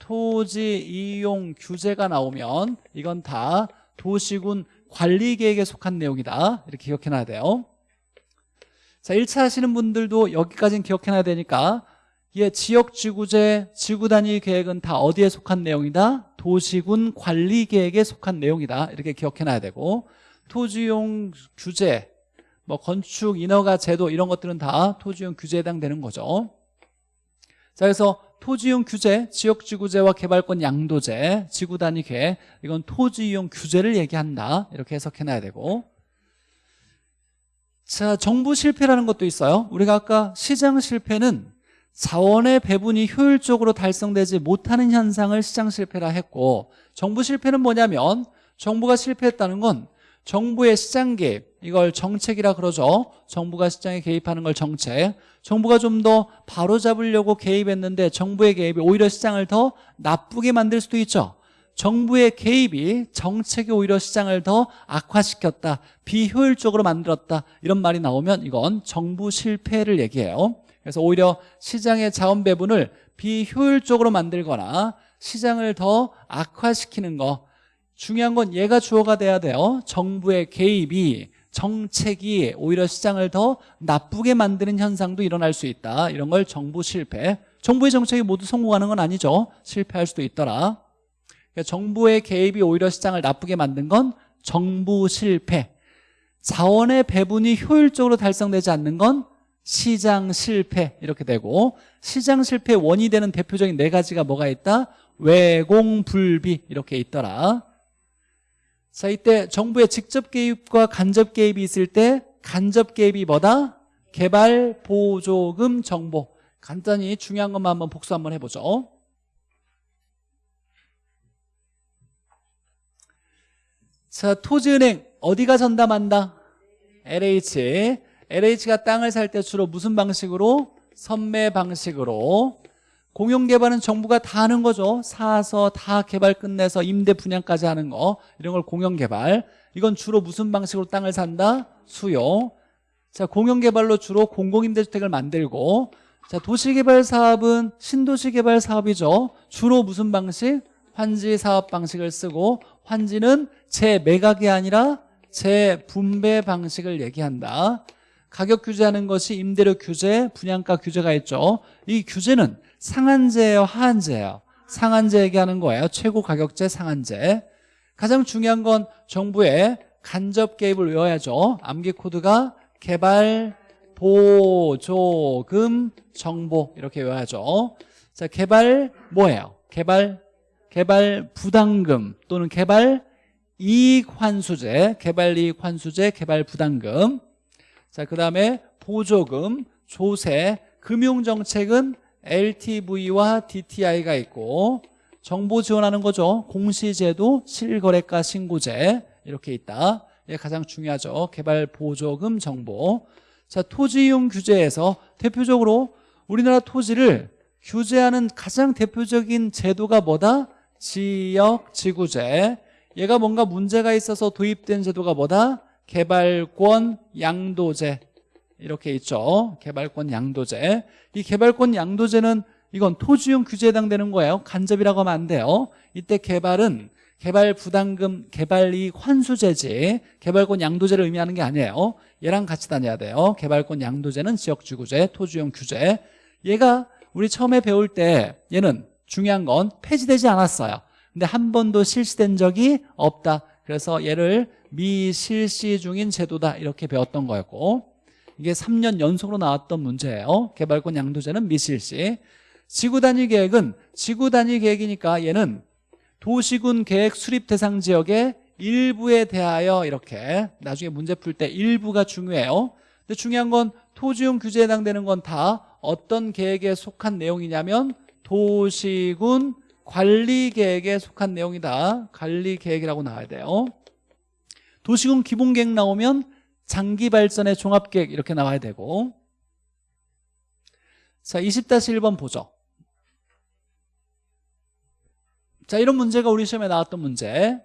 토지 이용 규제가 나오면 이건 다 도시군 관리계획에 속한 내용이다. 이렇게 기억해놔야 돼요 자 1차 하시는 분들도 여기까지는 기억해놔야 되니까 예, 지역지구제, 지구단위 계획은 다 어디에 속한 내용이다? 도시군 관리계획에 속한 내용이다. 이렇게 기억해놔야 되고 토지용 규제, 뭐 건축 인허가 제도 이런 것들은 다 토지용 규제에 해당되는 거죠. 자 그래서 토지용 규제, 지역지구제와 개발권 양도제, 지구단위 계획 이건 토지이용 규제를 얘기한다. 이렇게 해석해놔야 되고 자 정부 실패라는 것도 있어요. 우리가 아까 시장 실패는 자원의 배분이 효율적으로 달성되지 못하는 현상을 시장 실패라 했고 정부 실패는 뭐냐면 정부가 실패했다는 건 정부의 시장 개입 이걸 정책이라 그러죠. 정부가 시장에 개입하는 걸 정책. 정부가 좀 더 바로잡으려고 개입했는데 정부의 개입이 오히려 시장을 더 나쁘게 만들 수도 있죠 정부의 개입이 정책이 오히려 시장을 더 악화시켰다 비효율적으로 만들었다 이런 말이 나오면 이건 정부 실패를 얘기해요. 그래서 오히려 시장의 자원 배분을 비효율적으로 만들거나 시장을 더 악화시키는 거 중요한 건 얘가 주어가 돼야 돼요. 정부의 개입이 정책이 오히려 시장을 더 나쁘게 만드는 현상도 일어날 수 있다. 이런 걸 정부 실패 정부의 정책이 모두 성공하는 건 아니죠. 실패할 수도 있더라 그러니까 정부의 개입이 오히려 시장을 나쁘게 만든 건 정부 실패 자원의 배분이 효율적으로 달성되지 않는 건 시장 실패 이렇게 되고 시장 실패 원이 되는 대표적인 네 가지가 뭐가 있다? 외공불비 이렇게 있더라 자 이때 정부의 직접 개입과 간접 개입이 있을 때 간접 개입이 뭐다? 개발 보조금 정보 간단히 중요한 것만 한번 복수 한번 해보죠 자 토지은행 어디가 전담한다? LH LH가 땅을 살 때 주로 무슨 방식으로? 선매 방식으로 공용개발은 정부가 다 하는 거죠 사서 다 개발 끝내서 임대 분양까지 하는 거 이런 걸 공용개발 이건 주로 무슨 방식으로 땅을 산다? 수용 자 공용개발로 주로 공공임대주택을 만들고 자 도시개발 사업은 신도시개발 사업이죠 주로 무슨 방식? 환지 사업 방식을 쓰고 환지는 재매각이 아니라 재분배 방식을 얘기한다. 가격 규제하는 것이 임대료 규제, 분양가 규제가 있죠. 이 규제는 상한제예요 하한제예요? 상한제 얘기하는 거예요. 최고 가격제 상한제. 가장 중요한 건 정부의 간접 개입을 외워야죠. 암기 코드가 개발 보조금 정보 이렇게 외워야죠. 자 개발 뭐예요? 개발 개발 부담금 또는 개발 이익 환수제 개발 이익 환수제 개발 부담금. 자 그다음에 보조금 조세 금융 정책은 LTV와 DTI가 있고 정보 지원하는 거죠. 공시제도 실거래가 신고제 이렇게 있다. 이게 가장 중요하죠. 개발 보조금 정보. 자 토지 이용 규제에서 대표적으로 우리나라 토지를 규제하는 가장 대표적인 제도가 뭐다? 지역 지구제. 얘가 뭔가 문제가 있어서 도입된 제도가 뭐다? 개발권 양도제. 이렇게 있죠. 개발권 양도제. 이 개발권 양도제는 이건 토지용 규제에 해당되는 거예요. 간접이라고 하면 안 돼요. 이때 개발은 개발 부담금 개발이익 환수제지 개발권 양도제를 의미하는 게 아니에요. 얘랑 같이 다녀야 돼요. 개발권 양도제는 지역지구제 토지용 규제. 얘가 우리 처음에 배울 때 얘는 중요한 건 폐지되지 않았어요. 근데 한 번도 실시된 적이 없다. 그래서 얘를 미실시 중인 제도다. 이렇게 배웠던 거였고 이게 3년 연속으로 나왔던 문제예요. 개발권 양도제는 미실시. 지구단위 계획은 지구단위 계획이니까 얘는 도시군 계획 수립 대상 지역의 일부에 대하여 이렇게 나중에 문제 풀 때 일부가 중요해요. 근데 중요한 건 토지용 규제에 해당되는 건 다 어떤 계획에 속한 내용이냐면 도시군 관리계획에 속한 내용이다. 관리계획이라고 나와야 돼요. 도시군 기본계획 나오면 장기발전의 종합계획 이렇게 나와야 되고. 자 20-1번 보죠. 자 이런 문제가 우리 시험에 나왔던 문제.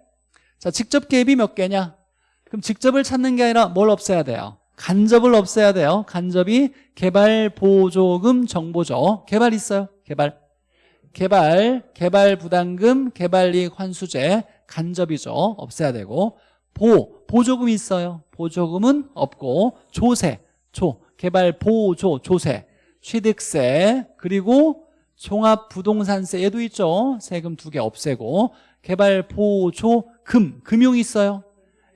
자 직접 개입이 몇 개냐? 그럼 직접을 찾는 게 아니라 뭘 없애야 돼요? 간접을 없애야 돼요. 간접이 개발 보조금 정보죠. 개발 있어요? 개발 개발 개발 부담금 개발이익 환수제 간접이죠. 없애야 되고. 보 보조금이 있어요. 보조금은 없고. 조세 조 개발 보조 조세. 취득세 그리고 종합부동산세 얘도 있죠. 세금 두 개 없애고. 개발 보조 금 금융 있어요.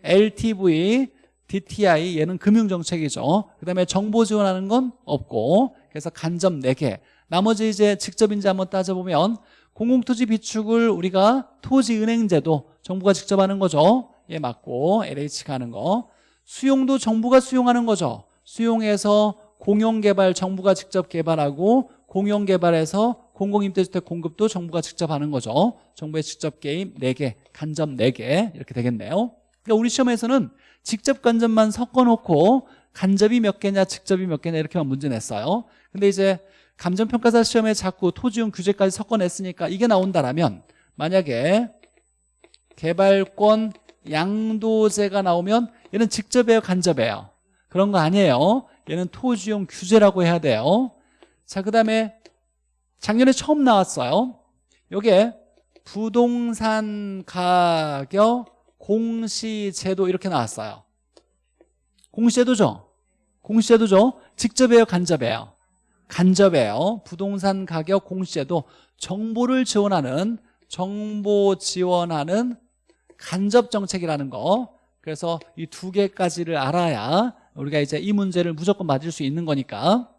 LTV DTI 얘는 금융정책이죠. 그 다음에 정보 지원하는 건 없고. 그래서 간접 4개 나머지 이제 직접인지 한번 따져보면 공공토지 비축을 우리가 토지은행제도 정부가 직접 하는 거죠. 얘 맞고. LH가 하는 거. 수용도 정부가 수용하는 거죠. 수용해서 공용개발 정부가 직접 개발하고 공용개발에서 공공임대주택 공급도 정부가 직접 하는 거죠. 정부의 직접 개입 4개 간접 4개 이렇게 되겠네요. 그러니까 우리 시험에서는 직접 간접만 섞어놓고 간접이 몇 개냐 직접이 몇 개냐 이렇게만 문제 냈어요. 근데 이제 감정평가사 시험에 자꾸 토지용 규제까지 섞어냈으니까 이게 나온다라면 만약에 개발권 양도제가 나오면 얘는 직접이에요 간접이에요? 그런 거 아니에요. 얘는 토지용 규제라고 해야 돼요. 자 그 다음에 작년에 처음 나왔어요. 요게 부동산 가격 공시제도 이렇게 나왔어요. 공시제도죠? 공시제도죠? 직접이에요 간접이에요 간접이에요. 부동산 가격 공시제도 정보를 지원하는 정보 지원하는 간접 정책이라는 거. 그래서 이 두 개까지를 알아야 우리가 이제 이 문제를 무조건 맞을 수 있는 거니까.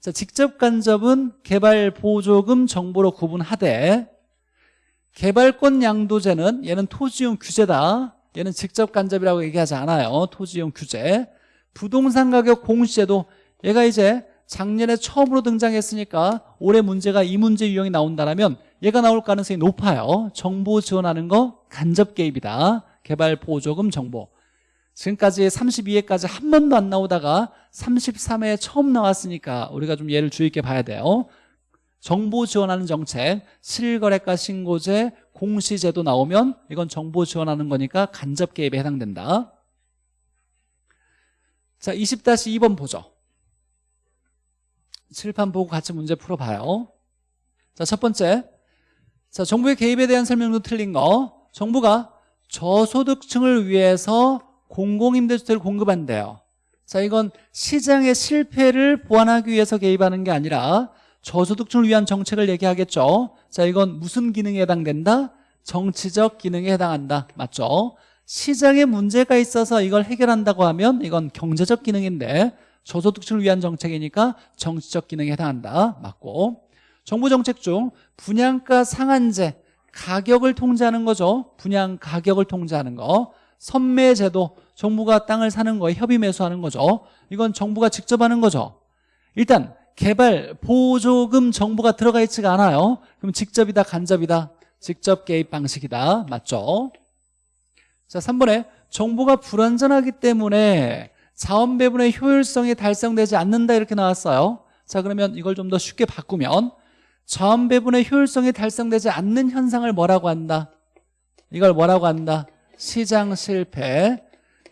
자 직접 간접은 개발 보조금 정보로 구분하되 개발권 양도제는 얘는 토지용 규제다. 얘는 직접 간접이라고 얘기하지 않아요. 토지용 규제. 부동산 가격 공시제도 얘가 이제 작년에 처음으로 등장했으니까 올해 문제가 이 문제 유형이 나온다면 얘가 나올 가능성이 높아요. 정보 지원하는 거 간접 개입이다. 개발 보조금 정보. 지금까지 32회까지 한 번도 안 나오다가 33회에 처음 나왔으니까 우리가 좀 얘를 주의 있게 봐야 돼요. 정보 지원하는 정책 실거래가 신고제 공시제도 나오면 이건 정보 지원하는 거니까 간접 개입에 해당된다. 자 20-2번 보죠 칠판 보고 같이 문제 풀어봐요. 자 첫 번째. 자 정부의 개입에 대한 설명도 틀린 거. 정부가 저소득층을 위해서 공공임대주택을 공급한대요. 자 이건 시장의 실패를 보완하기 위해서 개입하는 게 아니라 저소득층을 위한 정책을 얘기하겠죠. 자 이건 무슨 기능에 해당된다? 정치적 기능에 해당한다. 맞죠? 시장에 문제가 있어서 이걸 해결한다고 하면 이건 경제적 기능인데 저소득층을 위한 정책이니까 정치적 기능에 해당한다. 맞고. 정부 정책 중 분양가 상한제 가격을 통제하는 거죠. 분양 가격을 통제하는 거. 선매제도 정부가 땅을 사는 거에 협의 매수하는 거죠. 이건 정부가 직접 하는 거죠. 일단 개발 보조금 정부가 들어가 있지가 않아요. 그럼 직접이다 간접이다? 직접 개입 방식이다. 맞죠? 자 3번에 정보가 불완전하기 때문에 자원 배분의 효율성이 달성되지 않는다 이렇게 나왔어요 자 그러면 이걸 좀 더 쉽게 바꾸면 자원 배분의 효율성이 달성되지 않는 현상을 뭐라고 한다? 이걸 뭐라고 한다? 시장 실패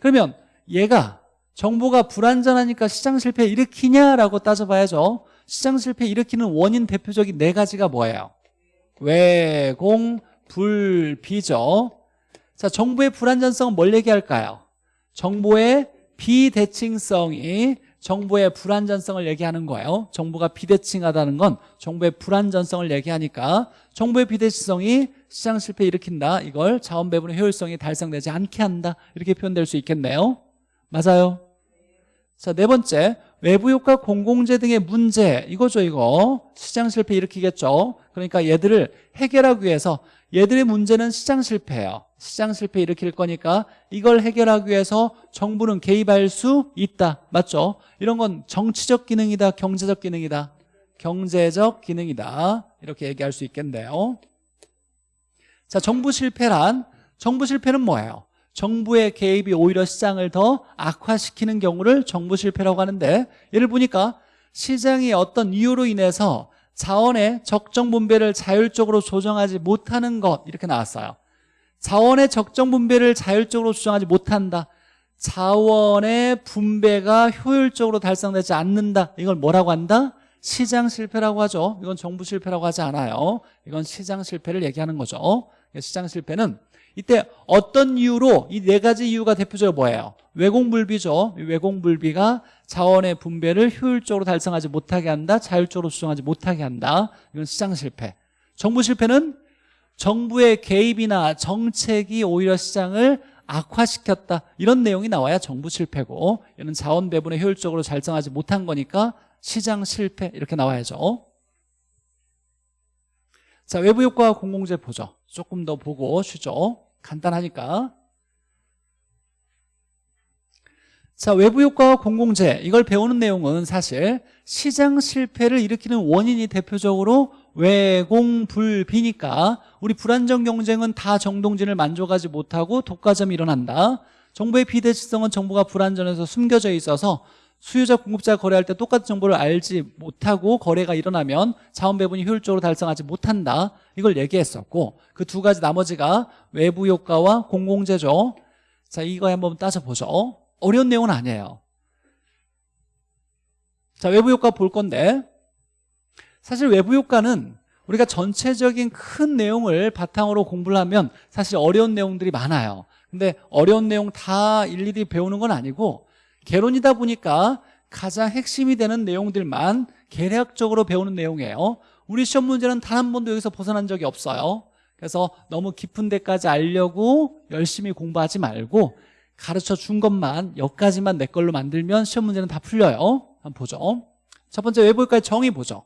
그러면 얘가 정보가 불완전하니까 시장 실패 일으키냐라고 따져봐야죠 시장 실패 일으키는 원인 대표적인 네 가지가 뭐예요? 외공, 불비죠 자 정보의 불완전성은 뭘 얘기할까요? 정보의 비대칭성이 정보의 불완전성을 얘기하는 거예요. 정보가 비대칭하다는 건 정보의 불완전성을 얘기하니까 정보의 비대칭성이 시장 실패 일으킨다. 이걸 자원 배분의 효율성이 달성되지 않게 한다. 이렇게 표현될 수 있겠네요. 맞아요? 자 네 번째 외부 효과 공공재 등의 문제. 이거죠 이거. 시장 실패 일으키겠죠? 그러니까 얘들을 해결하기 위해서 얘들의 문제는 시장 실패예요. 시장 실패 일으킬 거니까 이걸 해결하기 위해서 정부는 개입할 수 있다. 맞죠? 이런 건 정치적 기능이다 경제적 기능이다. 경제적 기능이다. 이렇게 얘기할 수 있겠네요. 자 정부 실패란 정부 실패는 뭐예요? 정부의 개입이 오히려 시장을 더 악화시키는 경우를 정부 실패라고 하는데 예를 보니까 시장이 어떤 이유로 인해서 자원의 적정 분배를 자율적으로 조정하지 못하는 것 이렇게 나왔어요. 자원의 적정 분배를 자율적으로 조정하지 못한다. 자원의 분배가 효율적으로 달성되지 않는다. 이걸 뭐라고 한다? 시장 실패라고 하죠. 이건 정부 실패라고 하지 않아요. 이건 시장 실패를 얘기하는 거죠. 시장 실패는 이때 어떤 이유로 이 네 가지 이유가 대표적으로 뭐예요? 외공불비죠. 외공불비가 자원의 분배를 효율적으로 달성하지 못하게 한다 자율적으로 조정하지 못하게 한다. 이건 시장 실패. 정부 실패는 정부의 개입이나 정책이 오히려 시장을 악화시켰다. 이런 내용이 나와야 정부 실패고 이는 자원 배분을 효율적으로 달성하지 못한 거니까 시장 실패 이렇게 나와야죠 자 외부 효과와 공공재 보죠. 조금 더 보고 쉬죠. 간단하니까. 자 외부 효과와 공공재. 이걸 배우는 내용은 사실 시장 실패를 일으키는 원인이 대표적으로 외공불비니까 우리 불안정 경쟁은 다 정동진을 만족하지 못하고 독과점이 일어난다. 정보의 비대칭성은 정보가 불안전해서 숨겨져 있어서 수요자 공급자 거래할 때 똑같은 정보를 알지 못하고 거래가 일어나면 자원 배분이 효율적으로 달성하지 못한다. 이걸 얘기했었고 그 두 가지 나머지가 외부 효과와 공공재죠. 자 이거 한번 따져보죠. 어려운 내용은 아니에요. 자 외부 효과 볼 건데 사실 외부 효과는 우리가 전체적인 큰 내용을 바탕으로 공부를 하면 사실 어려운 내용들이 많아요. 근데 어려운 내용 다 일일이 배우는 건 아니고 개론이다 보니까 가장 핵심이 되는 내용들만 계략적으로 배우는 내용이에요. 우리 시험 문제는 단 한 번도 여기서 벗어난 적이 없어요. 그래서 너무 깊은 데까지 알려고 열심히 공부하지 말고 가르쳐 준 것만 여기까지만 내 걸로 만들면 시험 문제는 다 풀려요. 한번 보죠. 첫 번째 외부 효과의 정의 보죠.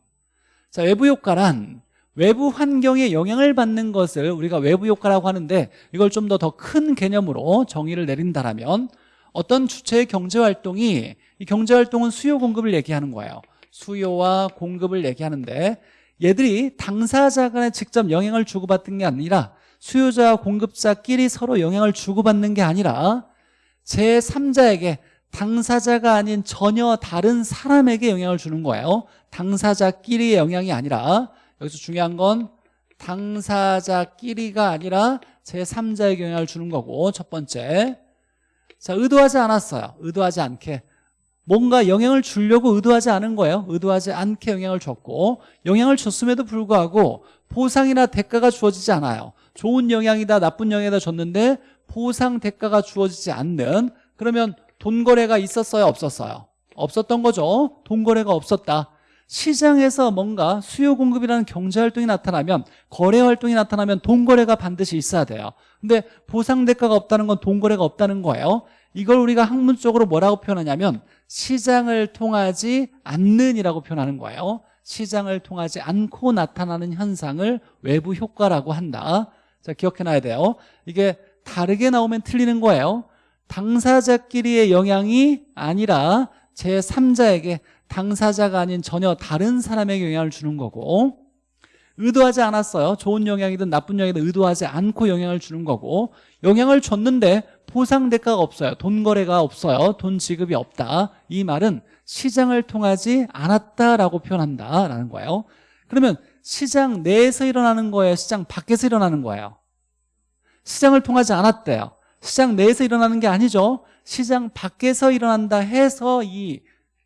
자 외부 효과란 외부 환경에 영향을 받는 것을 우리가 외부 효과라고 하는데 이걸 좀 더 더 큰 개념으로 정의를 내린다면 어떤 주체의 경제활동이 이 경제활동은 수요 공급을 얘기하는 거예요. 수요와 공급을 얘기하는데 얘들이 당사자 간에 직접 영향을 주고받는 게 아니라 수요자와 공급자끼리 서로 영향을 주고받는 게 아니라 제3자에게 당사자가 아닌 전혀 다른 사람에게 영향을 주는 거예요. 당사자끼리의 영향이 아니라 여기서 중요한 건 당사자끼리가 아니라 제3자에게 영향을 주는 거고 첫 번째 자 의도하지 않았어요. 의도하지 않게. 뭔가 영향을 주려고 의도하지 않은 거예요. 의도하지 않게 영향을 줬고 영향을 줬음에도 불구하고 보상이나 대가가 주어지지 않아요. 좋은 영향이다 나쁜 영향이다 줬는데 보상 대가가 주어지지 않는 그러면 돈 거래가 있었어요 없었어요? 없었던 거죠. 돈 거래가 없었다 시장에서 뭔가 수요 공급이라는 경제 활동이 나타나면 거래 활동이 나타나면 돈 거래가 반드시 있어야 돼요. 근데 보상 대가가 없다는 건돈 거래가 없다는 거예요. 이걸 우리가 학문적으로 뭐라고 표현하냐면 시장을 통하지 않는이라고 표현하는 거예요. 시장을 통하지 않고 나타나는 현상을 외부 효과라고 한다. 자 기억해놔야 돼요. 이게 다르게 나오면 틀리는 거예요. 당사자끼리의 영향이 아니라 제3자에게 당사자가 아닌 전혀 다른 사람에게 영향을 주는 거고 의도하지 않았어요. 좋은 영향이든 나쁜 영향이든 의도하지 않고 영향을 주는 거고 영향을 줬는데 보상 대가가 없어요. 돈 거래가 없어요. 돈 지급이 없다. 이 말은 시장을 통하지 않았다라고 표현한다라는 거예요. 그러면 시장 내에서 일어나는 거예요? 시장 밖에서 일어나는 거예요? 시장을 통하지 않았대요. 시장 내에서 일어나는 게 아니죠. 시장 밖에서 일어난다 해서 이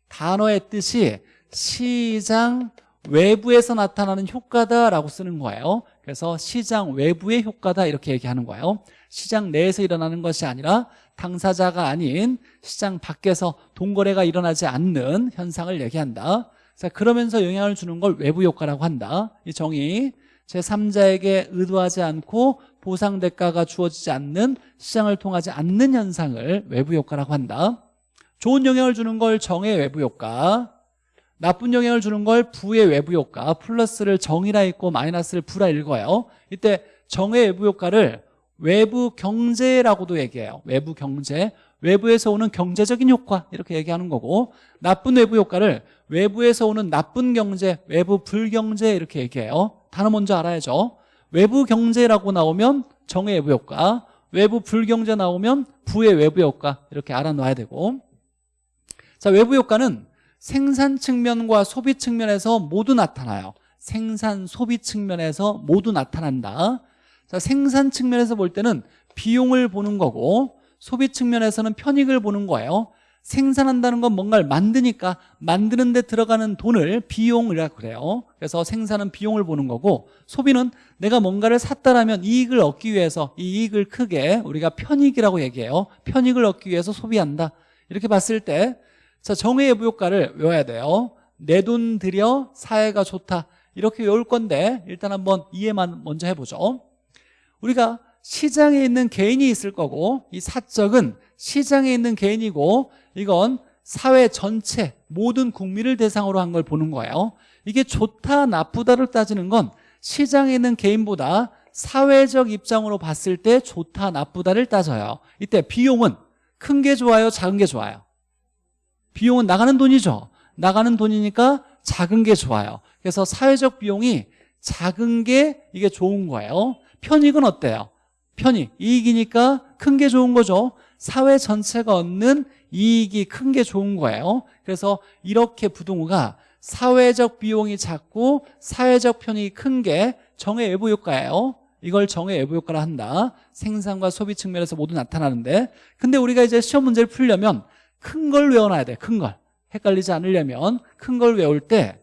단어의 뜻이 시장 외부에서 나타나는 효과다라고 쓰는 거예요. 그래서 시장 외부의 효과다 이렇게 얘기하는 거예요. 시장 내에서 일어나는 것이 아니라 당사자가 아닌 시장 밖에서 돈거래가 일어나지 않는 현상을 얘기한다. 자 그러면서 영향을 주는 걸 외부 효과라고 한다. 이 정의 제3자에게 의도하지 않고 보상 대가가 주어지지 않는 시장을 통하지 않는 현상을 외부 효과라고 한다 좋은 영향을 주는 걸 정의 외부 효과 나쁜 영향을 주는 걸 부의 외부 효과 플러스를 정이라 읽고 마이너스를 부라 읽어요. 이때 정의 외부 효과를 외부 경제라고도 얘기해요. 외부 경제. 외부에서 오는 경제적인 효과 이렇게 얘기하는 거고 나쁜 외부 효과를 외부에서 오는 나쁜 경제 외부 불경제 이렇게 얘기해요. 단어 먼저 알아야죠. 외부 경제라고 나오면 정의 외부 효과 외부 불경제 나오면 부의 외부 효과 이렇게 알아놔야 되고 자 외부 효과는 생산 측면과 소비 측면에서 모두 나타나요. 생산 소비 측면에서 모두 나타난다. 자 생산 측면에서 볼 때는 비용을 보는 거고 소비 측면에서는 편익을 보는 거예요. 생산한다는 건 뭔가를 만드니까 만드는 데 들어가는 돈을 비용이라고 그래요. 그래서 생산은 비용을 보는 거고 소비는 내가 뭔가를 샀다라면 이익을 얻기 위해서 이 이익을 크게 우리가 편익이라고 얘기해요. 편익을 얻기 위해서 소비한다. 이렇게 봤을 때 자, 정의의 부효과를 외워야 돼요. 내 돈 들여 사회가 좋다. 이렇게 외울 건데 일단 한번 이해만 먼저 해보죠. 우리가 시장에 있는 개인이 있을 거고 이 사적은 시장에 있는 개인이고 이건 사회 전체 모든 국민을 대상으로 한 걸 보는 거예요. 이게 좋다 나쁘다를 따지는 건 시장에 있는 개인보다 사회적 입장으로 봤을 때 좋다 나쁘다를 따져요. 이때 비용은 큰 게 좋아요 작은 게 좋아요 비용은 나가는 돈이죠. 나가는 돈이니까 작은 게 좋아요. 그래서 사회적 비용이 작은 게 이게 좋은 거예요. 편익은 어때요? 편익, 이익이니까 큰 게 좋은 거죠. 사회 전체가 얻는 이익이 큰 게 좋은 거예요. 그래서 이렇게 부동호가 사회적 비용이 작고 사회적 편익이 큰 게 정의 외부 효과예요. 이걸 정의 외부 효과라 한다. 생산과 소비 측면에서 모두 나타나는데. 근데 우리가 이제 시험 문제를 풀려면 큰 걸 외워놔야 돼 큰 걸. 헷갈리지 않으려면 큰 걸 외울 때.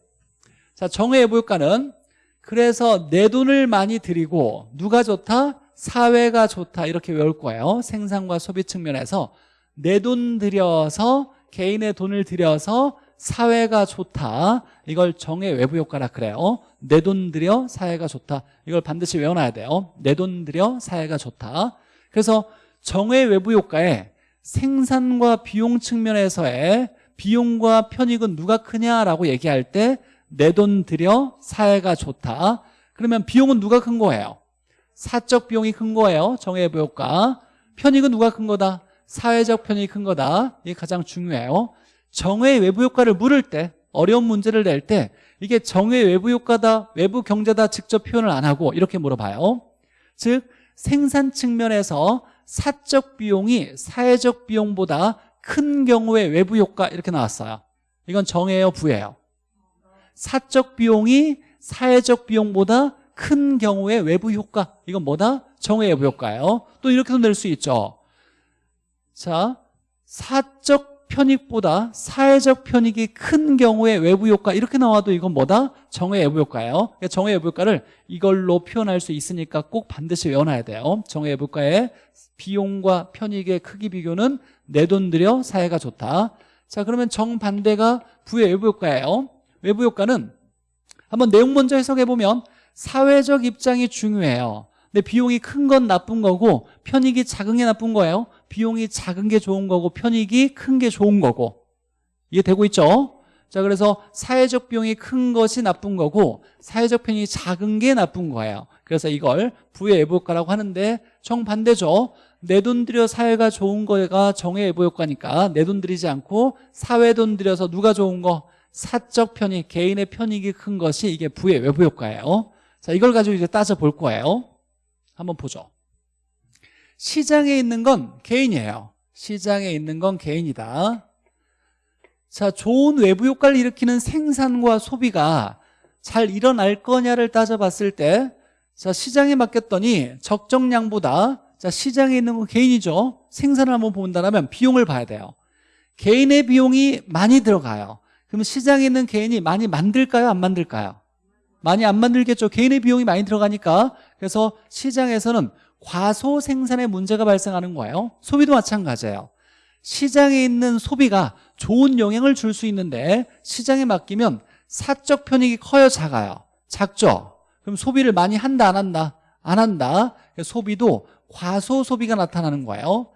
자, 정의 외부 효과는 그래서 내 돈을 많이 들이고 누가 좋다? 사회가 좋다. 이렇게 외울 거예요. 생산과 소비 측면에서 내 돈 들여서 개인의 돈을 들여서 사회가 좋다. 이걸 정의 외부 효과라 그래요. 내 돈 들여 사회가 좋다. 이걸 반드시 외워놔야 돼요. 내 돈 들여 사회가 좋다. 그래서 정의 외부 효과에 생산과 비용 측면에서의 비용과 편익은 누가 크냐라고 얘기할 때 내 돈 들여 사회가 좋다. 그러면 비용은 누가 큰 거예요? 사적 비용이 큰 거예요 정의 외부 효과. 편익은 누가 큰 거다? 사회적 편익이 큰 거다. 이게 가장 중요해요. 정의 외부 효과를 물을 때 어려운 문제를 낼 때 이게 정의 외부 효과다 외부 경제다 직접 표현을 안 하고 이렇게 물어봐요. 즉 생산 측면에서 사적 비용이 사회적 비용보다 큰 경우의 외부 효과 이렇게 나왔어요. 이건 정예요 부예요? 사적 비용이 사회적 비용보다 큰 경우의 외부 효과. 이건 뭐다? 정의 외부 효과예요. 또 이렇게도 낼 수 있죠. 자 사적 편익보다 사회적 편익이 큰 경우의 외부 효과 이렇게 나와도 이건 뭐다? 정의 외부 효과예요. 그러니까 정의 외부 효과를 이걸로 표현할 수 있으니까 꼭 반드시 외워놔야 돼요. 정의 외부 효과의 비용과 편익의 크기 비교는 내 돈 들여 사회가 좋다. 자 그러면 정반대가 부의 외부 효과예요. 외부 효과는 한번 내용 먼저 해석해 보면 사회적 입장이 중요해요. 근데 비용이 큰 건 나쁜 거고 편익이 작은 게 나쁜 거예요 비용이 작은 게 좋은 거고 편익이 큰 게 좋은 거고 이해되고 있죠? 자 그래서 사회적 비용이 큰 것이 나쁜 거고 사회적 편익이 작은 게 나쁜 거예요 그래서 이걸 부의 외부효과라고 하는데 정반대죠 내 돈 들여 사회가 좋은 거가 정의 외부효과니까 내 돈 들이지 않고 사회 돈 들여서 누가 좋은 거 사적 편익, 개인의 편익이 큰 것이 이게 부의 외부 효과예요. 자, 이걸 가지고 이제 따져볼 거예요. 한번 보죠. 시장에 있는 건 개인이에요. 시장에 있는 건 개인이다. 자, 좋은 외부 효과를 일으키는 생산과 소비가 잘 일어날 거냐를 따져봤을 때 자, 시장에 맡겼더니 적정량보다 자, 시장에 있는 건 개인이죠. 생산을 한번 본다면 비용을 봐야 돼요. 개인의 비용이 많이 들어가요. 그럼 시장에 있는 개인이 많이 만들까요? 안 만들까요? 많이 안 만들겠죠. 개인의 비용이 많이 들어가니까. 그래서 시장에서는 과소 생산의 문제가 발생하는 거예요. 소비도 마찬가지예요. 시장에 있는 소비가 좋은 영향을 줄 수 있는데 시장에 맡기면 사적 편익이 커요, 작아요? 작죠? 그럼 소비를 많이 한다, 안 한다? 안 한다. 소비도 과소 소비가 나타나는 거예요.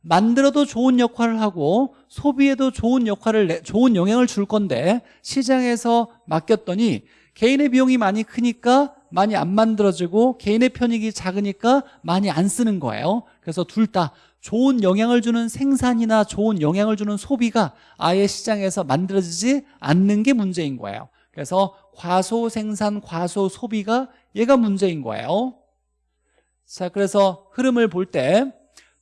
만들어도 좋은 역할을 하고 소비에도 좋은 역할을 내, 좋은 영향을 줄 건데 시장에서 맡겼더니 개인의 비용이 많이 크니까 많이 안 만들어지고 개인의 편익이 작으니까 많이 안 쓰는 거예요. 그래서 둘 다 좋은 영향을 주는 생산이나 좋은 영향을 주는 소비가 아예 시장에서 만들어지지 않는 게 문제인 거예요. 그래서 과소 생산, 과소 소비가 얘가 문제인 거예요. 자 그래서 흐름을 볼 때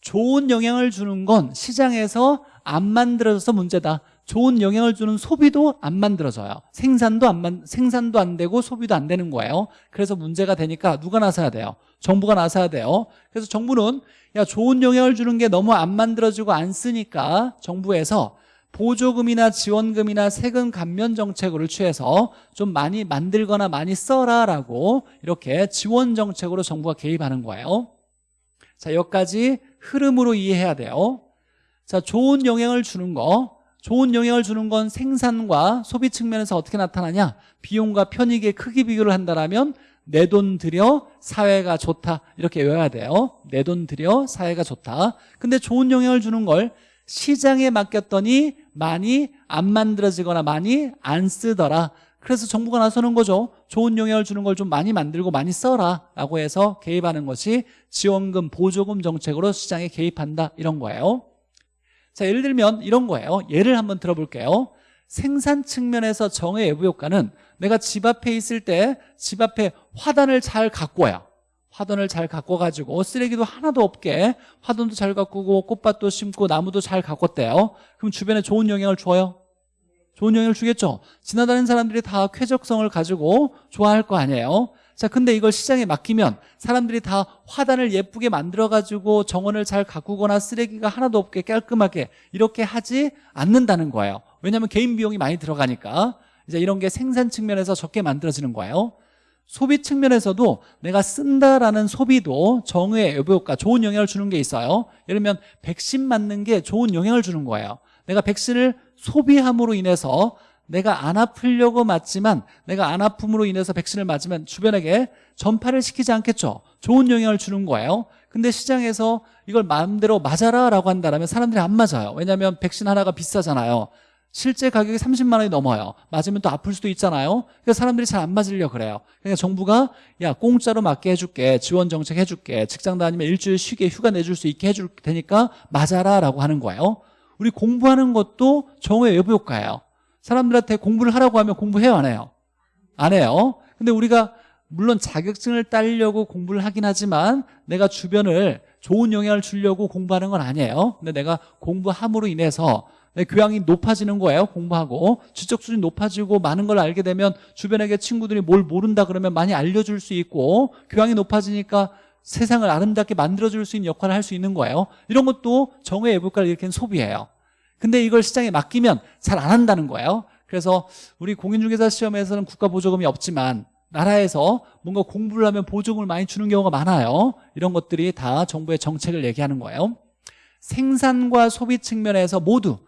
좋은 영향을 주는 건 시장에서 안 만들어져서 문제다 좋은 영향을 주는 소비도 안 만들어져요. 생산도 안 만, 생산도 안 되고 소비도 안 되는 거예요. 그래서 문제가 되니까 누가 나서야 돼요? 정부가 나서야 돼요. 그래서 정부는 야 좋은 영향을 주는 게 너무 안 만들어지고 안 쓰니까 정부에서 보조금이나 지원금이나 세금 감면 정책을 취해서 좀 많이 만들거나 많이 써라 라고 이렇게 지원 정책으로 정부가 개입하는 거예요. 자 여기까지 흐름으로 이해해야 돼요. 자 좋은 영향을 주는 거 좋은 영향을 주는 건 생산과 소비 측면에서 어떻게 나타나냐? 비용과 편익의 크기 비교를 한다면 내 돈 들여 사회가 좋다. 이렇게 외워야 돼요. 내 돈 들여 사회가 좋다. 근데 좋은 영향을 주는 걸 시장에 맡겼더니 많이 안 만들어지거나 많이 안 쓰더라. 그래서 정부가 나서는 거죠. 좋은 영향을 주는 걸 좀 많이 만들고 많이 써라. 라고 해서 개입하는 것이 지원금 보조금 정책으로 시장에 개입한다. 이런 거예요 자 예를 들면 이런 거예요. 예를 한번 들어볼게요. 생산 측면에서 정의 외부 효과는 내가 집 앞에 있을 때 집 앞에 화단을 잘 가꿔요. 화단을 잘 가꿔가지고 쓰레기도 하나도 없게 화단도 잘 가꾸고 꽃밭도 심고 나무도 잘 가꿨대요. 그럼 주변에 좋은 영향을 줘요? 좋은 영향을 주겠죠? 지나다니는 사람들이 다 쾌적성을 가지고 좋아할 거 아니에요 자 근데 이걸 시장에 맡기면 사람들이 다 화단을 예쁘게 만들어가지고 정원을 잘 가꾸거나 쓰레기가 하나도 없게 깔끔하게 이렇게 하지 않는다는 거예요. 왜냐하면 개인 비용이 많이 들어가니까. 이제 이런 게 생산 측면에서 적게 만들어지는 거예요. 소비 측면에서도 내가 쓴다라는 소비도 정의 여부효과 좋은 영향을 주는 게 있어요. 예를 들면 백신 맞는 게 좋은 영향을 주는 거예요. 내가 백신을 소비함으로 인해서 내가 안 아프려고 맞지만 내가 안 아픔으로 인해서 백신을 맞으면 주변에게 전파를 시키지 않겠죠? 좋은 영향을 주는 거예요. 근데 시장에서 이걸 마음대로 맞아라 라고 한다면 사람들이 안 맞아요. 왜냐하면 백신 하나가 비싸잖아요. 실제 가격이 30만 원이 넘어요. 맞으면 또 아플 수도 있잖아요. 그래서 사람들이 잘 안 맞으려 그래요. 그러니까 정부가 야 공짜로 맞게 해줄게 지원 정책 해줄게 직장 다니면 일주일 쉬게 휴가 내줄 수 있게 해줄 테니까 맞아라 라고 하는 거예요. 우리 공부하는 것도 정의 외부 효과예요 사람들한테 공부를 하라고 하면 공부해요 안 해요? 안 해요. 근데 우리가 물론 자격증을 따려고 공부를 하긴 하지만 내가 주변을 좋은 영향을 주려고 공부하는 건 아니에요. 근데 내가 공부함으로 인해서 내 교양이 높아지는 거예요 공부하고. 지적 수준이 높아지고 많은 걸 알게 되면 주변에게 친구들이 뭘 모른다 그러면 많이 알려줄 수 있고 교양이 높아지니까 세상을 아름답게 만들어줄 수 있는 역할을 할 수 있는 거예요. 이런 것도 정의 외부과를 일으키는 소비예요 근데 이걸 시장에 맡기면 잘 안 한다는 거예요. 그래서 우리 공인중개사 시험에서는 국가보조금이 없지만 나라에서 뭔가 공부를 하면 보조금을 많이 주는 경우가 많아요. 이런 것들이 다 정부의 정책을 얘기하는 거예요. 생산과 소비 측면에서 모두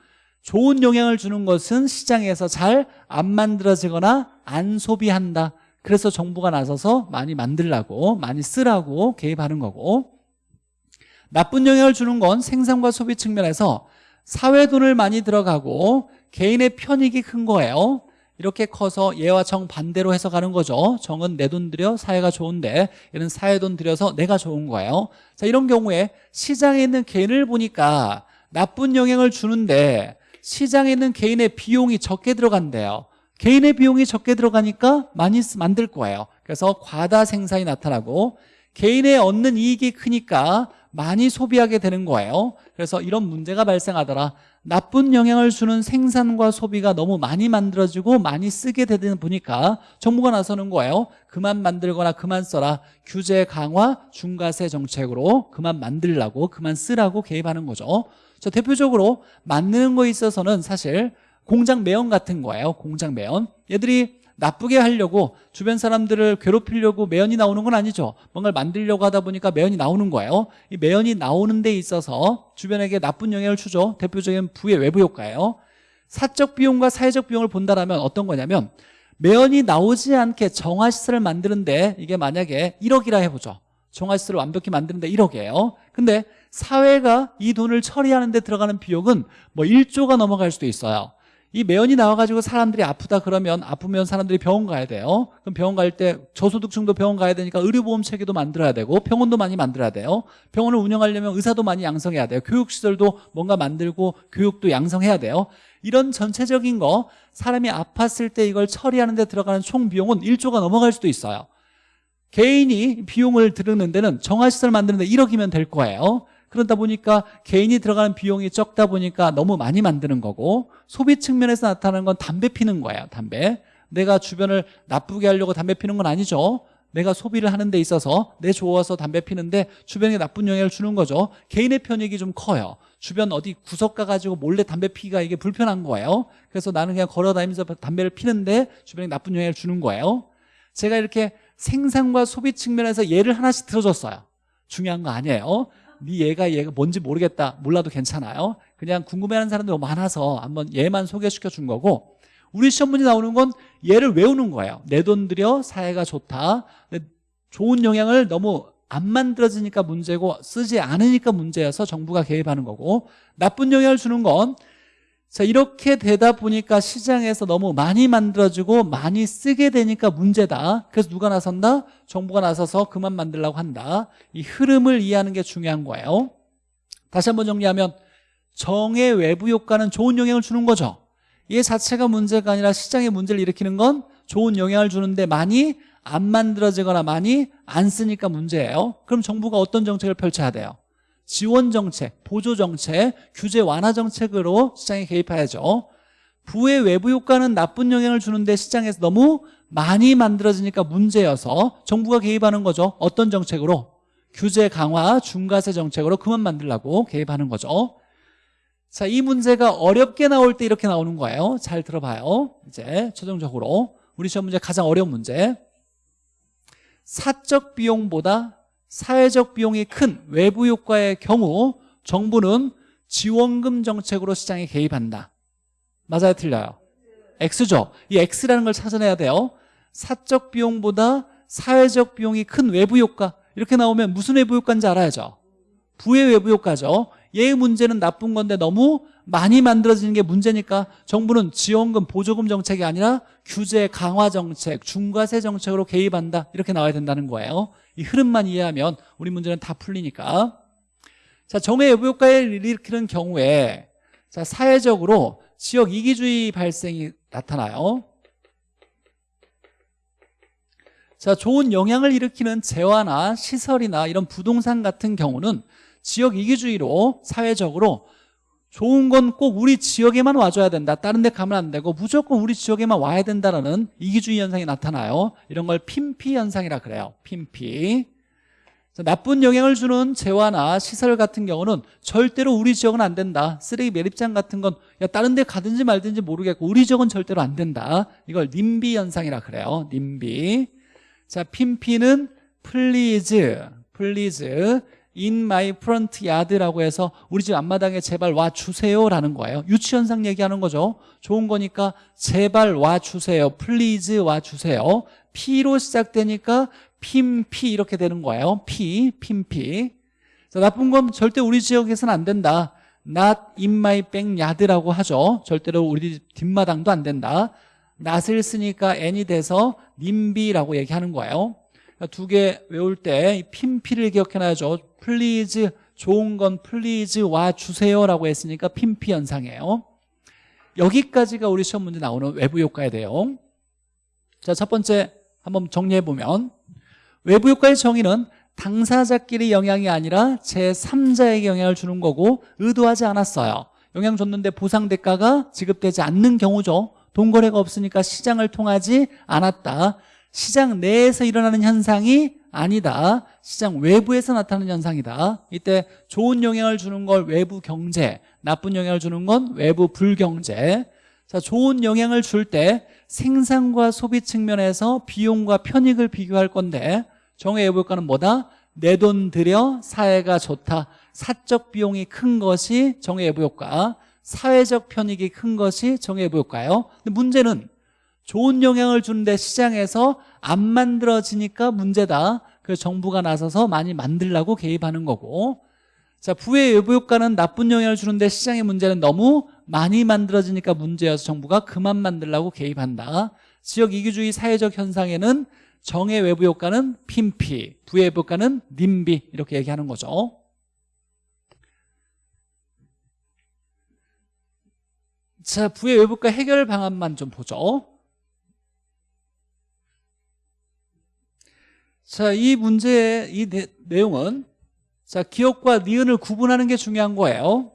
좋은 영향을 주는 것은 시장에서 잘 안 만들어지거나 안 소비한다. 그래서 정부가 나서서 많이 만들라고 많이 쓰라고 개입하는 거고. 나쁜 영향을 주는 건 생산과 소비 측면에서 사회 돈을 많이 들어가고 개인의 편익이 큰 거예요. 이렇게 커서 얘와 정 반대로 해석하는 거죠. 정은 내 돈 들여 사회가 좋은데 얘는 사회 돈 들여서 내가 좋은 거예요. 자 이런 경우에 시장에 있는 개인을 보니까 나쁜 영향을 주는데 시장에 있는 개인의 비용이 적게 들어간대요. 개인의 비용이 적게 들어가니까 많이 쓰- 만들 거예요. 그래서 과다 생산이 나타나고 개인의 얻는 이익이 크니까 많이 소비하게 되는 거예요. 그래서 이런 문제가 발생하더라. 나쁜 영향을 주는 생산과 소비가 너무 많이 만들어지고 많이 쓰게 되다 보니까 정부가 나서는 거예요. 그만 만들거나 그만 써라. 규제 강화 중과세 정책으로 그만 만들라고 그만 쓰라고 개입하는 거죠. 자 대표적으로 만드는 거에 있어서는 사실 공장 매연 같은 거예요. 공장 매연. 얘들이 나쁘게 하려고 주변 사람들을 괴롭히려고 매연이 나오는 건 아니죠. 뭔가를 만들려고 하다 보니까 매연이 나오는 거예요. 이 매연이 나오는 데 있어서 주변에게 나쁜 영향을 주죠. 대표적인 부의 외부 효과예요. 사적 비용과 사회적 비용을 본다라면 어떤 거냐면 매연이 나오지 않게 정화시설을 만드는데 이게 만약에 1억이라 해보죠. 정화시설을 완벽히 만드는데 1억이에요. 근데 사회가 이 돈을 처리하는 데 들어가는 비용은 뭐 1조가 넘어갈 수도 있어요 이 매연이 나와가지고 사람들이 아프다 그러면 아프면 사람들이 병원 가야 돼요. 그럼 병원 갈 때 저소득층도 병원 가야 되니까 의료보험 체계도 만들어야 되고 병원도 많이 만들어야 돼요. 병원을 운영하려면 의사도 많이 양성해야 돼요. 교육시설도 뭔가 만들고 교육도 양성해야 돼요. 이런 전체적인 거 사람이 아팠을 때 이걸 처리하는 데 들어가는 총 비용은 1조가 넘어갈 수도 있어요. 개인이 비용을 들는 데는 정화시설 만드는 데 1억이면 될 거예요 그러다 보니까 개인이 들어가는 비용이 적다 보니까 너무 많이 만드는 거고 소비 측면에서 나타나는 건 담배 피는 거예요 담배. 내가 주변을 나쁘게 하려고 담배 피는 건 아니죠. 내가 소비를 하는 데 있어서 내 좋아서 담배 피는데 주변에 나쁜 영향을 주는 거죠. 개인의 편익이 좀 커요. 주변 어디 구석 가가지고 몰래 담배 피기가 이게 불편한 거예요. 그래서 나는 그냥 걸어다니면서 담배를 피는데 주변에 나쁜 영향을 주는 거예요. 제가 이렇게 생산과 소비 측면에서 예를 하나씩 들어줬어요. 중요한 거 아니에요 네 얘가 얘가 뭔지 모르겠다. 몰라도 괜찮아요. 그냥 궁금해하는 사람들이 많아서 한번 얘만 소개시켜 준 거고 우리 시험 문제 나오는 건 얘를 외우는 거예요. 내 돈 들여 사회가 좋다. 좋은 영향을 너무 안 만들어지니까 문제고 쓰지 않으니까 문제여서 정부가 개입하는 거고 나쁜 영향을 주는 건 자, 이렇게 되다 보니까 시장에서 너무 많이 만들어지고 많이 쓰게 되니까 문제다. 그래서 누가 나선다? 정부가 나서서 그만 만들라고 한다. 이 흐름을 이해하는 게 중요한 거예요. 다시 한번 정리하면 정의 외부 효과는 좋은 영향을 주는 거죠. 얘 자체가 문제가 아니라 시장에 문제를 일으키는 건 좋은 영향을 주는데 많이 안 만들어지거나 많이 안 쓰니까 문제예요. 그럼 정부가 어떤 정책을 펼쳐야 돼요? 지원 정책, 보조 정책, 규제 완화 정책으로 시장에 개입해야죠. 부의 외부 효과는 나쁜 영향을 주는데 시장에서 너무 많이 만들어지니까 문제여서 정부가 개입하는 거죠. 어떤 정책으로? 규제 강화, 중과세 정책으로 그만 만들라고 개입하는 거죠. 자, 이 문제가 어렵게 나올 때 이렇게 나오는 거예요. 잘 들어봐요. 이제 최종적으로 우리 시험 문제 가장 어려운 문제. 사적 비용보다 사회적 비용이 큰 외부 효과의 경우 정부는 지원금 정책으로 시장에 개입한다. 맞아요, 틀려요? X죠. 이 X라는 걸 찾아내야 돼요. 사적 비용보다 사회적 비용이 큰 외부 효과 이렇게 나오면 무슨 외부 효과인지 알아야죠. 부의 외부 효과죠. 얘의 문제는 나쁜 건데 너무 많이 만들어지는 게 문제니까 정부는 지원금, 보조금 정책이 아니라 규제 강화 정책, 중과세 정책으로 개입한다. 이렇게 나와야 된다는 거예요. 이 흐름만 이해하면 우리 문제는 다 풀리니까. 자 정의 외부 효과를 일으키는 경우에 자 사회적으로 지역 이기주의 발생이 나타나요. 자, 좋은 영향을 일으키는 재화나 시설이나 이런 부동산 같은 경우는 지역 이기주의로 사회적으로 좋은 건 꼭 우리 지역에만 와줘야 된다. 다른 데 가면 안 되고 무조건 우리 지역에만 와야 된다는 이기주의 현상이 나타나요. 이런 걸 핀피 현상이라 그래요. 핀피. 자, 나쁜 영향을 주는 재화나 시설 같은 경우는 절대로 우리 지역은 안 된다. 쓰레기 매립장 같은 건 야, 다른 데 가든지 말든지 모르겠고 우리 지역은 절대로 안 된다. 이걸 님비 현상이라 그래요. 님비. 자, 핌피는 please, please in my front yard라고 해서 우리 집 앞마당에 제발 와 주세요라는 거예요. 유치 현상 얘기하는 거죠. 좋은 거니까 제발 와 주세요. please 와 주세요. P로 시작되니까 핌피 이렇게 되는 거예요. P, 핌피. 자, 나쁜 건 절대 우리 지역에서는 안 된다. not in my backyard라고 하죠. 절대로 우리 뒷마당도 안 된다. not을 쓰니까 n이 돼서 님비라고 얘기하는 거예요. 두 개 외울 때 핌피를 기억해놔야죠. please 좋은 건 please 와 주세요 라고 했으니까 핌피 현상이에요. 여기까지가 우리 시험 문제 나오는 외부 효과에 대해요. 자, 첫 번째 한번 정리해 보면 외부 효과의 정의는 당사자끼리 영향이 아니라 제3자에게 영향을 주는 거고 의도하지 않았어요. 영향 줬는데 보상 대가가 지급되지 않는 경우죠. 돈 거래가 없으니까 시장을 통하지 않았다. 시장 내에서 일어나는 현상이 아니다. 시장 외부에서 나타나는 현상이다. 이때 좋은 영향을 주는 걸 외부 경제, 나쁜 영향을 주는 건 외부 불경제. 자, 좋은 영향을 줄 때 생산과 소비 측면에서 비용과 편익을 비교할 건데 정의 외부효과는 뭐다? 내 돈 들여 사회가 좋다. 사적 비용이 큰 것이 정의 외부효과. 사회적 편익이 큰 것이 정의 외부효과예요. 근데 문제는 좋은 영향을 주는데 시장에서 안 만들어지니까 문제다. 그래서 정부가 나서서 많이 만들라고 개입하는 거고 자 부의 외부 효과는 나쁜 영향을 주는데 시장의 문제는 너무 많이 만들어지니까 문제여서 정부가 그만 만들라고 개입한다. 지역 이기주의 사회적 현상에는 정의 외부 효과는 핀피, 부의 외부 효과는 님비 이렇게 얘기하는 거죠. 자, 부의 외부과 해결 방안만 좀 보죠. 자, 이 문제의 이 내, 내용은 자, 기업과 니은을 구분하는 게 중요한 거예요.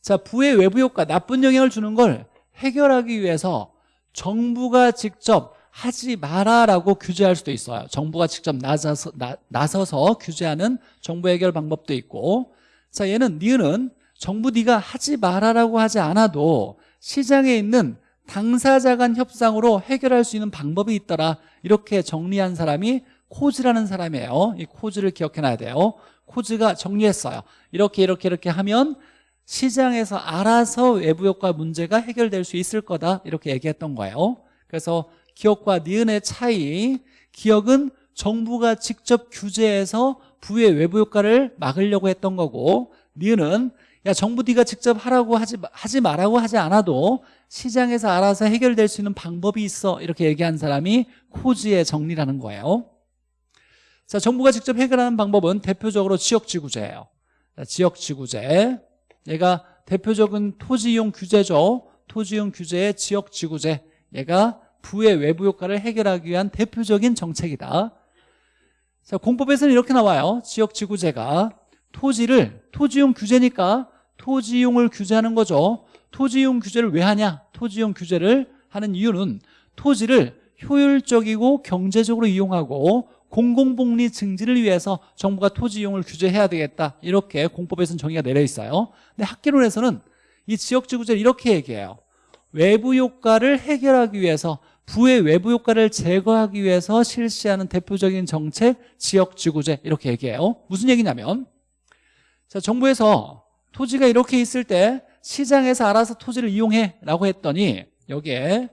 자, 부의 외부 효과, 나쁜 영향을 주는 걸 해결하기 위해서 정부가 직접 하지 마라라고 규제할 수도 있어요. 정부가 직접 나서서, 나, 나서서 규제하는 정부 해결 방법도 있고 자, 얘는 니은은 정부 네가 하지 마라라고 하지 않아도 시장에 있는 당사자 간 협상으로 해결할 수 있는 방법이 있더라. 이렇게 정리한 사람이 코즈라는 사람이에요. 이 코즈를 기억해놔야 돼요. 코즈가 정리했어요. 이렇게 이렇게 이렇게 하면 시장에서 알아서 외부 효과 문제가 해결될 수 있을 거다. 이렇게 얘기했던 거예요. 그래서 기업과 니은의 차이 기업은 정부가 직접 규제해서 부의 외부 효과를 막으려고 했던 거고 니은은 야 정부 네가 직접 하라고 하지, 하지 말라고 하지 않아도 시장에서 알아서 해결될 수 있는 방법이 있어. 이렇게 얘기한 사람이 코즈의 정리라는 거예요. 자 정부가 직접 해결하는 방법은 대표적으로 지역지구제예요. 지역지구제. 얘가 대표적인 토지이용 규제죠. 토지이용 규제의 지역지구제. 얘가 부의 외부 효과를 해결하기 위한 대표적인 정책이다. 자 공법에서는 이렇게 나와요. 지역지구제가 토지를 토지용 규제니까 토지용을 규제하는 거죠. 토지용 규제를 왜 하냐? 토지용 규제를 하는 이유는 토지를 효율적이고 경제적으로 이용하고 공공복리 증진을 위해서 정부가 토지 이용을 규제해야 되겠다. 이렇게 공법에서는 정의가 내려 있어요. 근데 학계론에서는 이 지역지구제를 이렇게 얘기해요. 외부 효과를 해결하기 위해서 부의 외부 효과를 제거하기 위해서 실시하는 대표적인 정책 지역지구제. 이렇게 얘기해요. 무슨 얘기냐면 자 정부에서 토지가 이렇게 있을 때 시장에서 알아서 토지를 이용해 라고 했더니 여기에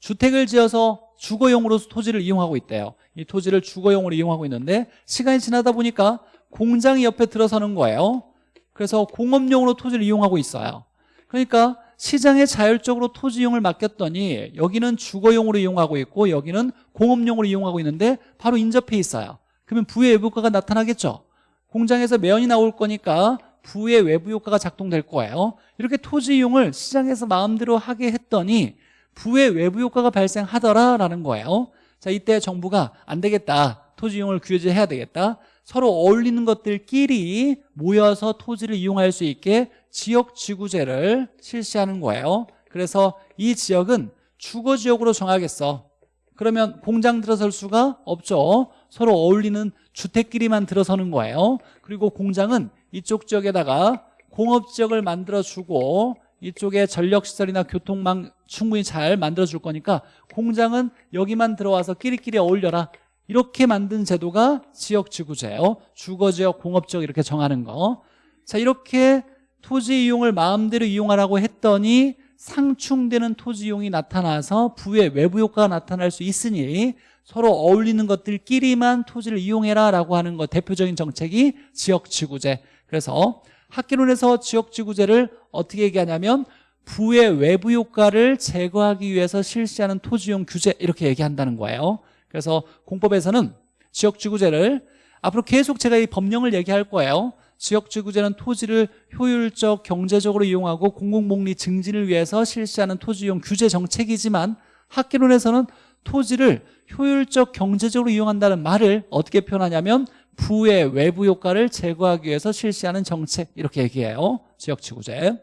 주택을 지어서 주거용으로 토지를 이용하고 있대요. 이 토지를 주거용으로 이용하고 있는데 시간이 지나다 보니까 공장이 옆에 들어서는 거예요. 그래서 공업용으로 토지를 이용하고 있어요. 그러니까 시장에 자율적으로 토지 이용을 맡겼더니 여기는 주거용으로 이용하고 있고 여기는 공업용으로 이용하고 있는데 바로 인접해 있어요. 그러면 부의 외부가가 나타나겠죠 공장에서 매연이 나올 거니까 부의 외부 효과가 작동될 거예요. 이렇게 토지 이용을 시장에서 마음대로 하게 했더니 부의 외부 효과가 발생하더라라는 거예요. 자 이때 정부가 안 되겠다. 토지 이용을 규제해야 되겠다. 서로 어울리는 것들끼리 모여서 토지를 이용할 수 있게 지역 지구제를 실시하는 거예요. 그래서 이 지역은 주거 지역으로 정하겠어. 그러면 공장 들어설 수가 없죠. 서로 어울리는 주택끼리만 들어서는 거예요. 그리고 공장은 이쪽 지역에다가 공업 지역을 만들어주고 이쪽에 전력시설이나 교통망 충분히 잘 만들어줄 거니까 공장은 여기만 들어와서 끼리끼리 어울려라. 이렇게 만든 제도가 지역지구제예요. 주거지역, 공업지역 이렇게 정하는 거 자 이렇게 토지 이용을 마음대로 이용하라고 했더니 상충되는 토지 이용이 나타나서 부의 외부 효과가 나타날 수 있으니 서로 어울리는 것들끼리만 토지를 이용해라 라고 하는 거 대표적인 정책이 지역지구제. 그래서 학계론에서 지역지구제를 어떻게 얘기하냐면 부의 외부 효과를 제거하기 위해서 실시하는 토지용 규제 이렇게 얘기한다는 거예요. 그래서 공법에서는 지역지구제를 앞으로 계속 제가 이 법령을 얘기할 거예요. 지역지구제는 토지를 효율적 경제적으로 이용하고 공공복리 증진을 위해서 실시하는 토지용 규제 정책이지만 학계론에서는 토지를 효율적 경제적으로 이용한다는 말을 어떻게 표현하냐면 부의 외부 효과를 제거하기 위해서 실시하는 정책 이렇게 얘기해요. 지역지구제.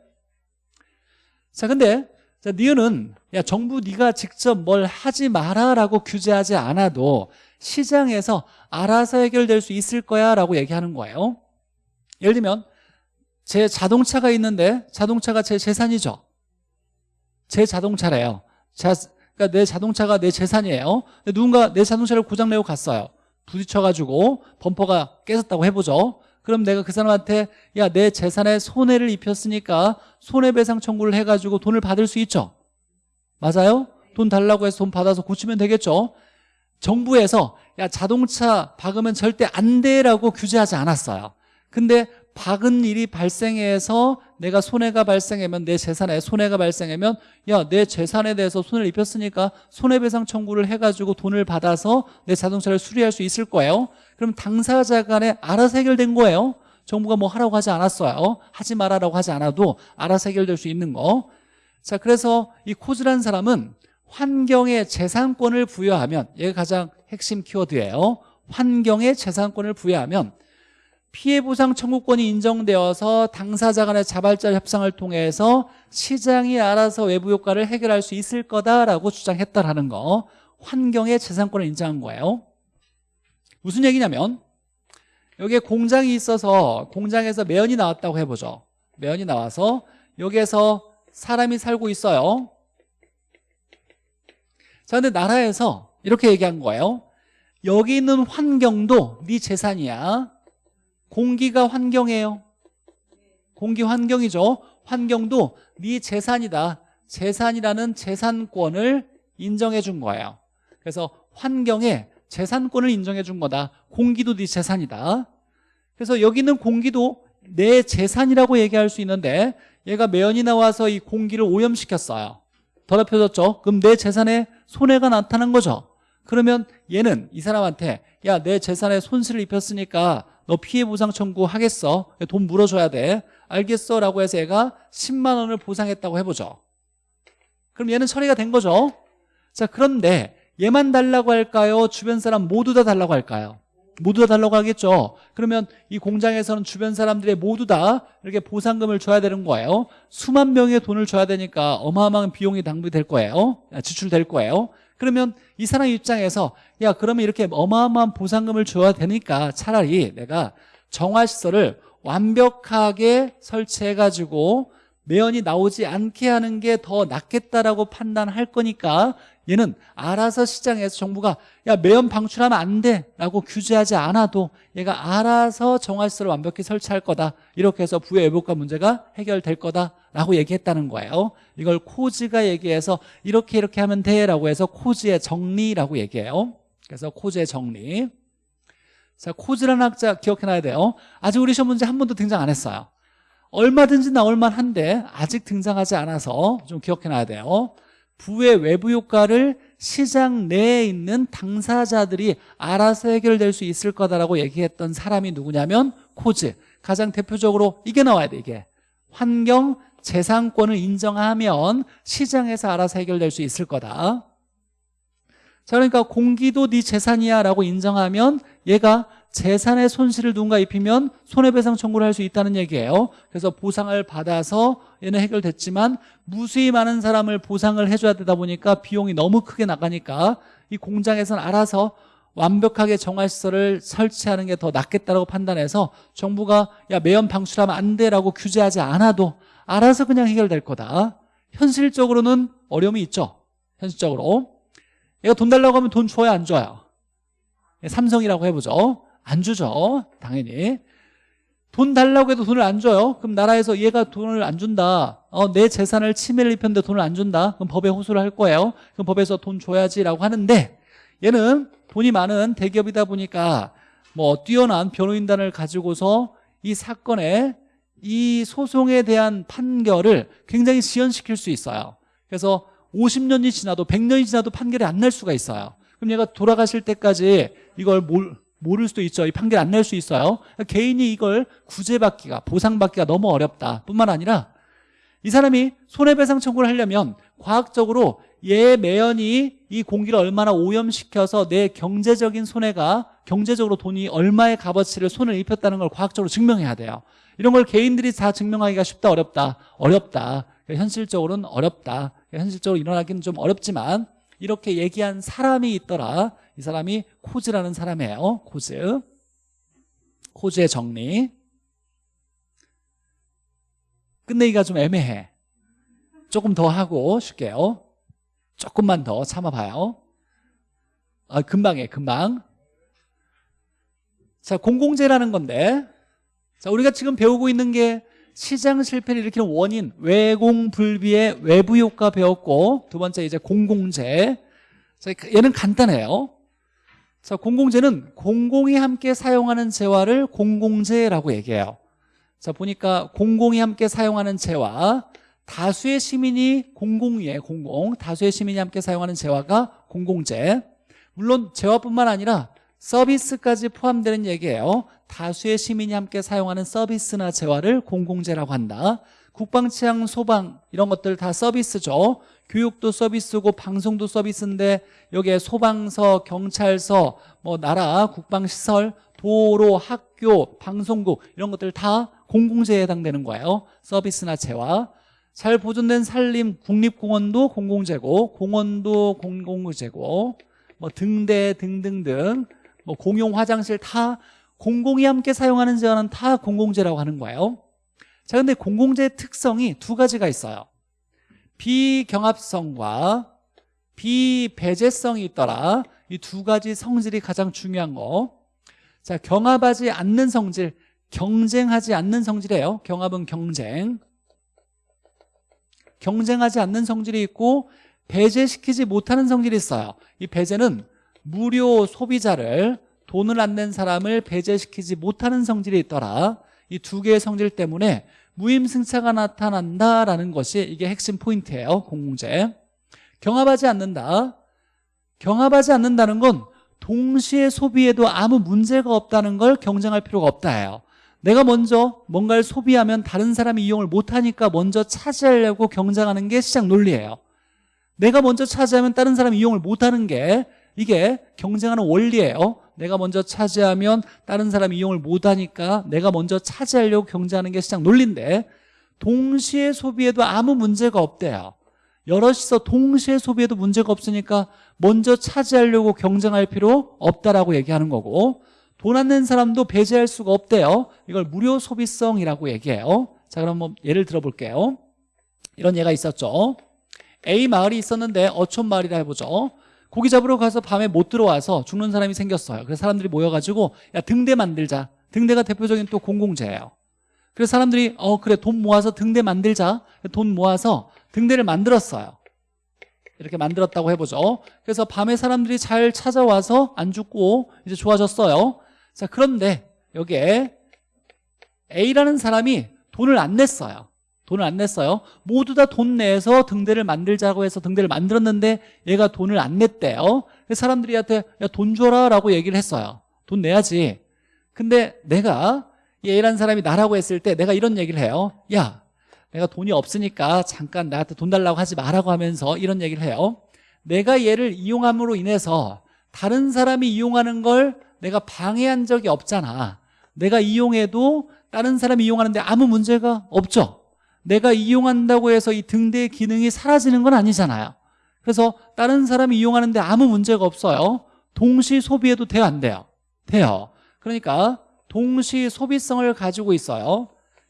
자 근데 자, 니은은 야 정부 네가 직접 뭘 하지 마라라고 규제하지 않아도 시장에서 알아서 해결될 수 있을 거야 라고 얘기하는 거예요. 예를 들면 제 자동차가 있는데 자동차가 제 재산이죠. 제 자동차래요. 자, 그러니까 내 자동차가 내 재산이에요. 누군가 내 자동차를 고장내고 갔어요. 부딪혀가지고 범퍼가 깨졌다고 해보죠. 그럼 내가 그 사람한테 야 내 재산에 손해를 입혔으니까 손해배상 청구를 해가지고 돈을 받을 수 있죠. 맞아요? 돈 달라고 해서 돈 받아서 고치면 되겠죠. 정부에서 야 자동차 박으면 절대 안 돼라고 규제하지 않았어요. 근데 박은 일이 발생해서 내가 손해가 발생하면 내 재산에 손해가 발생하면 야 내 재산에 대해서 손해를 입혔으니까 손해배상 청구를 해가지고 돈을 받아서 내 자동차를 수리할 수 있을 거예요. 그럼 당사자 간에 알아서 해결된 거예요. 정부가 뭐 하라고 하지 않았어요. 하지 말아라고 하지 않아도 알아서 해결될 수 있는 거 자 그래서 이 코즈라는 사람은 환경에 재산권을 부여하면 얘가 가장 핵심 키워드예요. 환경에 재산권을 부여하면 피해보상 청구권이 인정되어서 당사자 간의 자발적 협상을 통해서 시장이 알아서 외부 효과를 해결할 수 있을 거다라고 주장했다라는 거 환경의 재산권을 인정한 거예요. 무슨 얘기냐면 여기에 공장이 있어서 공장에서 매연이 나왔다고 해보죠. 매연이 나와서 여기에서 사람이 살고 있어요. 자 근데 나라에서 이렇게 얘기한 거예요. 여기 있는 환경도 네 재산이야 공기가 환경이에요. 공기 환경이죠. 환경도 네 재산이다. 재산이라는 재산권을 인정해 준 거예요. 그래서 환경에 재산권을 인정해 준 거다. 공기도 네 재산이다. 그래서 여기는 공기도 내 재산이라고 얘기할 수 있는데 얘가 매연이 나와서 이 공기를 오염시켰어요. 더럽혀졌죠? 그럼 내 재산에 손해가 나타난 거죠. 그러면 얘는 이 사람한테 야 내 재산에 손실을 입혔으니까 너 피해 보상 청구하겠어? 돈 물어줘야 돼. 알겠어? 라고 해서 얘가 10만 원을 보상했다고 해보죠. 그럼 얘는 처리가 된 거죠? 자 그런데 얘만 달라고 할까요? 주변 사람 모두 다 달라고 할까요? 모두 다 달라고 하겠죠? 그러면 이 공장에서는 주변 사람들의 모두 다 이렇게 보상금을 줘야 되는 거예요. 수만 명의 돈을 줘야 되니까 어마어마한 비용이 낭비될 거예요. 지출될 거예요 그러면 이 사람 입장에서 야 그러면 이렇게 어마어마한 보상금을 줘야 되니까 차라리 내가 정화시설을 완벽하게 설치해가지고 매연이 나오지 않게 하는 게 더 낫겠다라고 판단할 거니까 얘는 알아서 시장에서 정부가 야 매연 방출하면 안 돼 라고 규제하지 않아도 얘가 알아서 정화시설을 완벽히 설치할 거다. 이렇게 해서 부의 외부과 문제가 해결될 거다라고 얘기했다는 거예요. 이걸 코즈가 얘기해서 이렇게 이렇게 하면 돼 라고 해서 코즈의 정리라고 얘기해요. 그래서 코즈의 정리. 자 코즈라는 학자 기억해놔야 돼요. 아직 우리 시험 문제 한 번도 등장 안 했어요. 얼마든지 나올 만한데 아직 등장하지 않아서 좀 기억해놔야 돼요 부의 외부 효과를 시장 내에 있는 당사자들이 알아서 해결될 수 있을 거다라고 얘기했던 사람이 누구냐면 코즈. 가장 대표적으로 이게 나와야 돼 이게. 환경 재산권을 인정하면 시장에서 알아서 해결될 수 있을 거다. 자 그러니까 공기도 네 재산이야 라고 인정하면 얘가 재산의 손실을 누군가 입히면 손해배상 청구를 할 수 있다는 얘기예요. 그래서 보상을 받아서 얘는 해결됐지만 무수히 많은 사람을 보상을 해줘야 되다 보니까 비용이 너무 크게 나가니까 이 공장에서는 알아서 완벽하게 정화시설을 설치하는 게 더 낫겠다고 판단해서 정부가 야 매연 방출하면 안 돼라고 규제하지 않아도 알아서 그냥 해결될 거다. 현실적으로는 어려움이 있죠. 현실적으로. 얘가 돈 달라고 하면 돈 줘야 안 줘요? 삼성이라고 해보죠. 안 주죠 당연히 돈 달라고 해도 돈을 안 줘요? 그럼 나라에서 얘가 돈을 안 준다. 어, 내 재산을 침해를 입혔는데 돈을 안 준다. 그럼 법에 호소를 할 거예요. 그럼 법에서 돈 줘야지라고 하는데 얘는 돈이 많은 대기업이다 보니까 뭐 뛰어난 변호인단을 가지고서 이 사건에 이 소송에 대한 판결을 굉장히 지연시킬 수 있어요. 그래서 50년이 지나도 100년이 지나도 판결이 안 날 수가 있어요. 그럼 얘가 돌아가실 때까지 이걸 몰, 모를 수도 있죠 이 판결 안 낼 수 있어요. 개인이 이걸 구제받기가 보상받기가 너무 어렵다. 뿐만 아니라 이 사람이 손해배상 청구를 하려면 과학적으로 얘 매연이 이 공기를 얼마나 오염시켜서 내 경제적인 손해가 경제적으로 돈이 얼마의 값어치를 손을 입혔다는 걸 과학적으로 증명해야 돼요. 이런 걸 개인들이 다 증명하기가 쉽다 어렵다? 어렵다. 현실적으로는 어렵다. 현실적으로 일어나기는 좀 어렵지만 이렇게 얘기한 사람이 있더라 이 사람이 코즈라는 사람이에요. 코즈. 코즈의 정리. 끝내기가 좀 애매해. 조금 더 하고 쉽게요. 조금만 더 참아봐요. 아, 금방 해 금방. 자 공공재라는 건데. 자 우리가 지금 배우고 있는 게 시장 실패를 일으키는 원인 외공불비의 외부 효과 배웠고 두 번째 이제 공공재. 자 얘는 간단해요 자 공공재는 공공이 함께 사용하는 재화를 공공재라고 얘기해요. 자 보니까 공공이 함께 사용하는 재화 다수의 시민이 공공이에요 공공 다수의 시민이 함께 사용하는 재화가 공공재. 물론 재화뿐만 아니라 서비스까지 포함되는 얘기예요. 다수의 시민이 함께 사용하는 서비스나 재화를 공공재라고 한다. 국방 치안 소방 이런 것들 다 서비스죠 교육도 서비스고 방송도 서비스인데 여기에 소방서, 경찰서, 뭐 나라, 국방시설, 도로, 학교, 방송국 이런 것들 다 공공재에 해당되는 거예요. 서비스나 재화. 잘 보존된 산림, 국립공원도 공공재고 공원도 공공재고 뭐 등대 등등등 뭐 공용 화장실 다 공공이 함께 사용하는 재화는 다 공공재라고 하는 거예요. 자 근데 공공재의 특성이 두 가지가 있어요 비경합성과 비배제성이 있더라. 이 두 가지 성질이 가장 중요한 거 자 경합하지 않는 성질 경쟁하지 않는 성질이에요. 경합은 경쟁. 경쟁하지 않는 성질이 있고 배제시키지 못하는 성질이 있어요. 이 배제는 무료 소비자를 돈을 안 낸 사람을 배제시키지 못하는 성질이 있더라. 이 두 개의 성질 때문에 무임승차가 나타난다라는 것이 이게 핵심 포인트예요 공공재. 경합하지 않는다. 경합하지 않는다는 건 동시에 소비해도 아무 문제가 없다는 걸 경쟁할 필요가 없다예요. 내가 먼저 뭔가를 소비하면 다른 사람이 이용을 못하니까 먼저 차지하려고 경쟁하는 게 시장 논리예요. 내가 먼저 차지하면 다른 사람이 이용을 못하는 게 이게 경쟁하는 원리예요 내가 먼저 차지하면 다른 사람이 이용을 못하니까 내가 먼저 차지하려고 경쟁하는 게 시장 논리인데 동시에 소비해도 아무 문제가 없대요. 여럿이서 동시에 소비해도 문제가 없으니까 먼저 차지하려고 경쟁할 필요 없다라고 얘기하는 거고 돈 안 낸 사람도 배제할 수가 없대요. 이걸 무료 소비성이라고 얘기해요. 자 그럼 뭐 예를 들어 볼게요. 이런 예가 있었죠. A 마을이 있었는데 어촌 마을이라 해보죠 고기 잡으러 가서 밤에 못 들어와서 죽는 사람이 생겼어요. 그래서 사람들이 모여가지고 야 등대 만들자. 등대가 대표적인 또 공공재예요. 그래서 사람들이 어 그래 돈 모아서 등대 만들자. 돈 모아서 등대를 만들었어요. 이렇게 만들었다고 해보죠. 그래서 밤에 사람들이 잘 찾아와서 안 죽고 이제 좋아졌어요. 자 그런데 여기에 A라는 사람이 돈을 안 냈어요 돈을 안 냈어요. 모두 다 돈 내서 등대를 만들자고 해서 등대를 만들었는데 얘가 돈을 안 냈대요. 그래서 사람들이 한테 야 돈 줘라 라고 얘기를 했어요. 돈 내야지. 근데 내가 A라는 사람이 나라고 했을 때 내가 이런 얘기를 해요 야 내가 돈이 없으니까 잠깐 나한테 돈 달라고 하지 말라고 하면서 이런 얘기를 해요. 내가 얘를 이용함으로 인해서 다른 사람이 이용하는 걸 내가 방해한 적이 없잖아. 내가 이용해도 다른 사람이 이용하는데 아무 문제가 없죠 내가 이용한다고 해서 이 등대의 기능이 사라지는 건 아니잖아요. 그래서 다른 사람이 이용하는데 아무 문제가 없어요. 동시 소비해도 돼요 안 돼요? 돼요. 그러니까 동시 소비성을 가지고 있어요.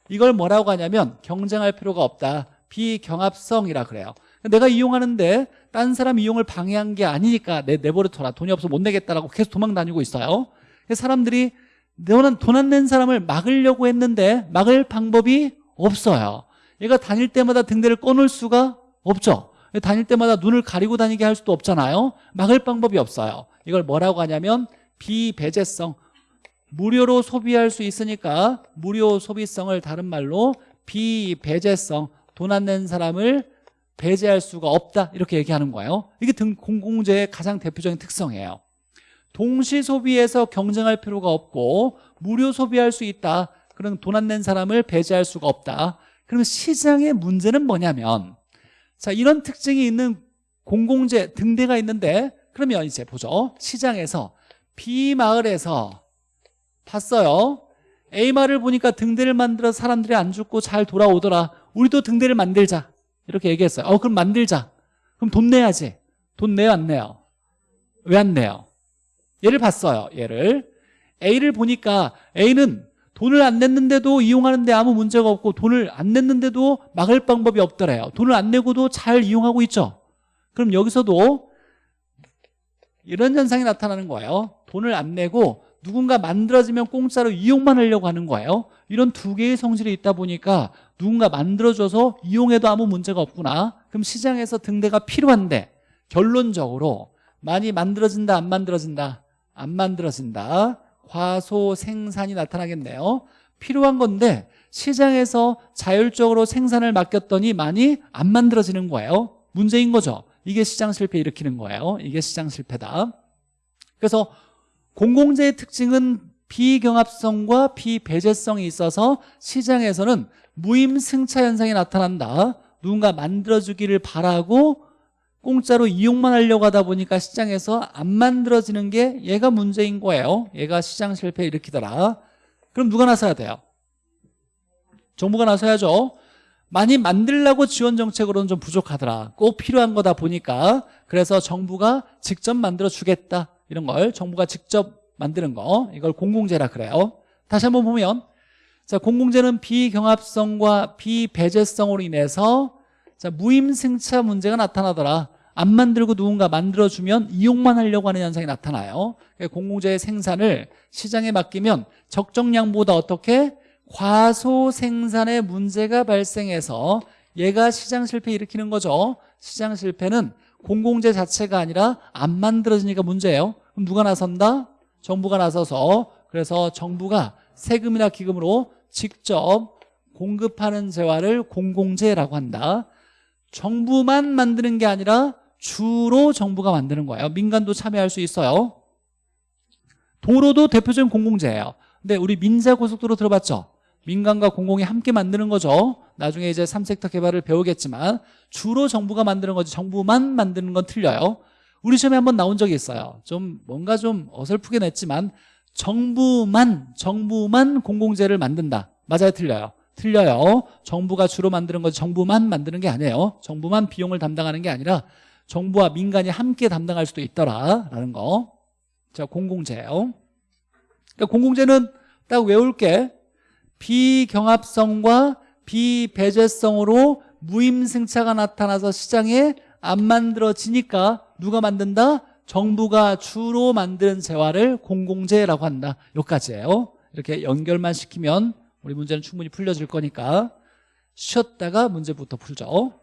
이걸 뭐라고 하냐면 경쟁할 필요가 없다. 비경합성이라 그래요. 내가 이용하는데 딴 사람 이용을 방해한 게 아니니까 내 내버려둬라. 돈이 없어 못 내겠다라고 계속 도망 다니고 있어요. 그래서 사람들이 너는 돈안 낸 사람을 막으려고 했는데 막을 방법이 없어요 얘가 다닐 때마다 등대를 꺼놓을 수가 없죠. 다닐 때마다 눈을 가리고 다니게 할 수도 없잖아요. 막을 방법이 없어요. 이걸 뭐라고 하냐면 비배제성. 무료로 소비할 수 있으니까 무료 소비성을 다른 말로 비배제성. 돈 안 낸 사람을 배제할 수가 없다. 이렇게 얘기하는 거예요. 이게 등 공공재의 가장 대표적인 특성이에요. 동시 소비에서 경쟁할 필요가 없고 무료 소비할 수 있다. 그럼 돈안 낸 사람을 배제할 수가 없다 그럼 시장의 문제는 뭐냐면 자 이런 특징이 있는 공공재 등대가 있는데 그러면 이제 보죠. 시장에서 B마을에서 봤어요. A마을을 보니까 등대를 만들어 사람들이 안 죽고 잘 돌아오더라. 우리도 등대를 만들자. 이렇게 얘기했어요. 어 그럼 만들자. 그럼 돈 내야지. 돈 내요 안 내요. 왜 안 내요. 얘를 봤어요 얘를. A를 보니까 A는 돈을 안 냈는데도 이용하는데 아무 문제가 없고 돈을 안 냈는데도 막을 방법이 없더래요. 돈을 안 내고도 잘 이용하고 있죠. 그럼 여기서도 이런 현상이 나타나는 거예요. 돈을 안 내고 누군가 만들어지면 공짜로 이용만 하려고 하는 거예요. 이런 두 개의 성질이 있다 보니까 누군가 만들어줘서 이용해도 아무 문제가 없구나. 그럼 시장에서 등대가 필요한데 결론적으로 많이 만들어진다 안 만들어진다? 안 만들어진다 과소 생산이 나타나겠네요. 필요한 건데 시장에서 자율적으로 생산을 맡겼더니 많이 안 만들어지는 거예요. 문제인 거죠. 이게 시장 실패 일으키는 거예요. 이게 시장 실패다. 그래서 공공재의 특징은 비경합성과 비배제성이 있어서 시장에서는 무임승차 현상이 나타난다. 누군가 만들어주기를 바라고 공짜로 이용만 하려고 하다 보니까 시장에서 안 만들어지는 게 얘가 문제인 거예요. 얘가 시장 실패 일으키더라. 그럼 누가 나서야 돼요? 정부가 나서야죠. 많이 만들려고 지원 정책으로는 좀 부족하더라. 꼭 필요한 거다 보니까. 그래서 정부가 직접 만들어 주겠다. 이런 걸 정부가 직접 만드는 거. 이걸 공공재라 그래요. 다시 한번 보면 자 공공재는 비경합성과 비배제성으로 인해서 자 무임승차 문제가 나타나더라 안 만들고 누군가 만들어주면 이용만 하려고 하는 현상이 나타나요. 공공재의 생산을 시장에 맡기면 적정량보다 어떻게? 과소 생산의 문제가 발생해서 얘가 시장 실패 일으키는 거죠. 시장 실패는 공공재 자체가 아니라 안 만들어지니까 문제예요. 그럼 누가 나선다? 정부가 나서서 그래서 정부가 세금이나 기금으로 직접 공급하는 재화를 공공재라고 한다. 정부만 만드는 게 아니라 주로 정부가 만드는 거예요. 민간도 참여할 수 있어요. 도로도 대표적인 공공재예요. 근데 우리 민자고속도로 들어봤죠? 민간과 공공이 함께 만드는 거죠. 나중에 이제 3섹터 개발을 배우겠지만 주로 정부가 만드는 거지 정부만 만드는 건 틀려요. 우리 시험에 한번 나온 적이 있어요. 좀 뭔가 좀 어설프게 냈지만 정부만 정부만 공공재를 만든다. 맞아요? 틀려요? 틀려요. 정부가 주로 만드는 거지 정부만 만드는 게 아니에요. 정부만 비용을 담당하는 게 아니라 정부와 민간이 함께 담당할 수도 있더라라는 거. 자, 공공재예요. 그러니까 공공재는 딱 외울 게 비경합성과 비배제성으로 무임승차가 나타나서 시장에 안 만들어지니까 누가 만든다? 정부가 주로 만드는 재화를 공공재라고 한다. 여기까지예요. 이렇게 연결만 시키면 우리 문제는 충분히 풀려질 거니까 쉬었다가 문제부터 풀죠.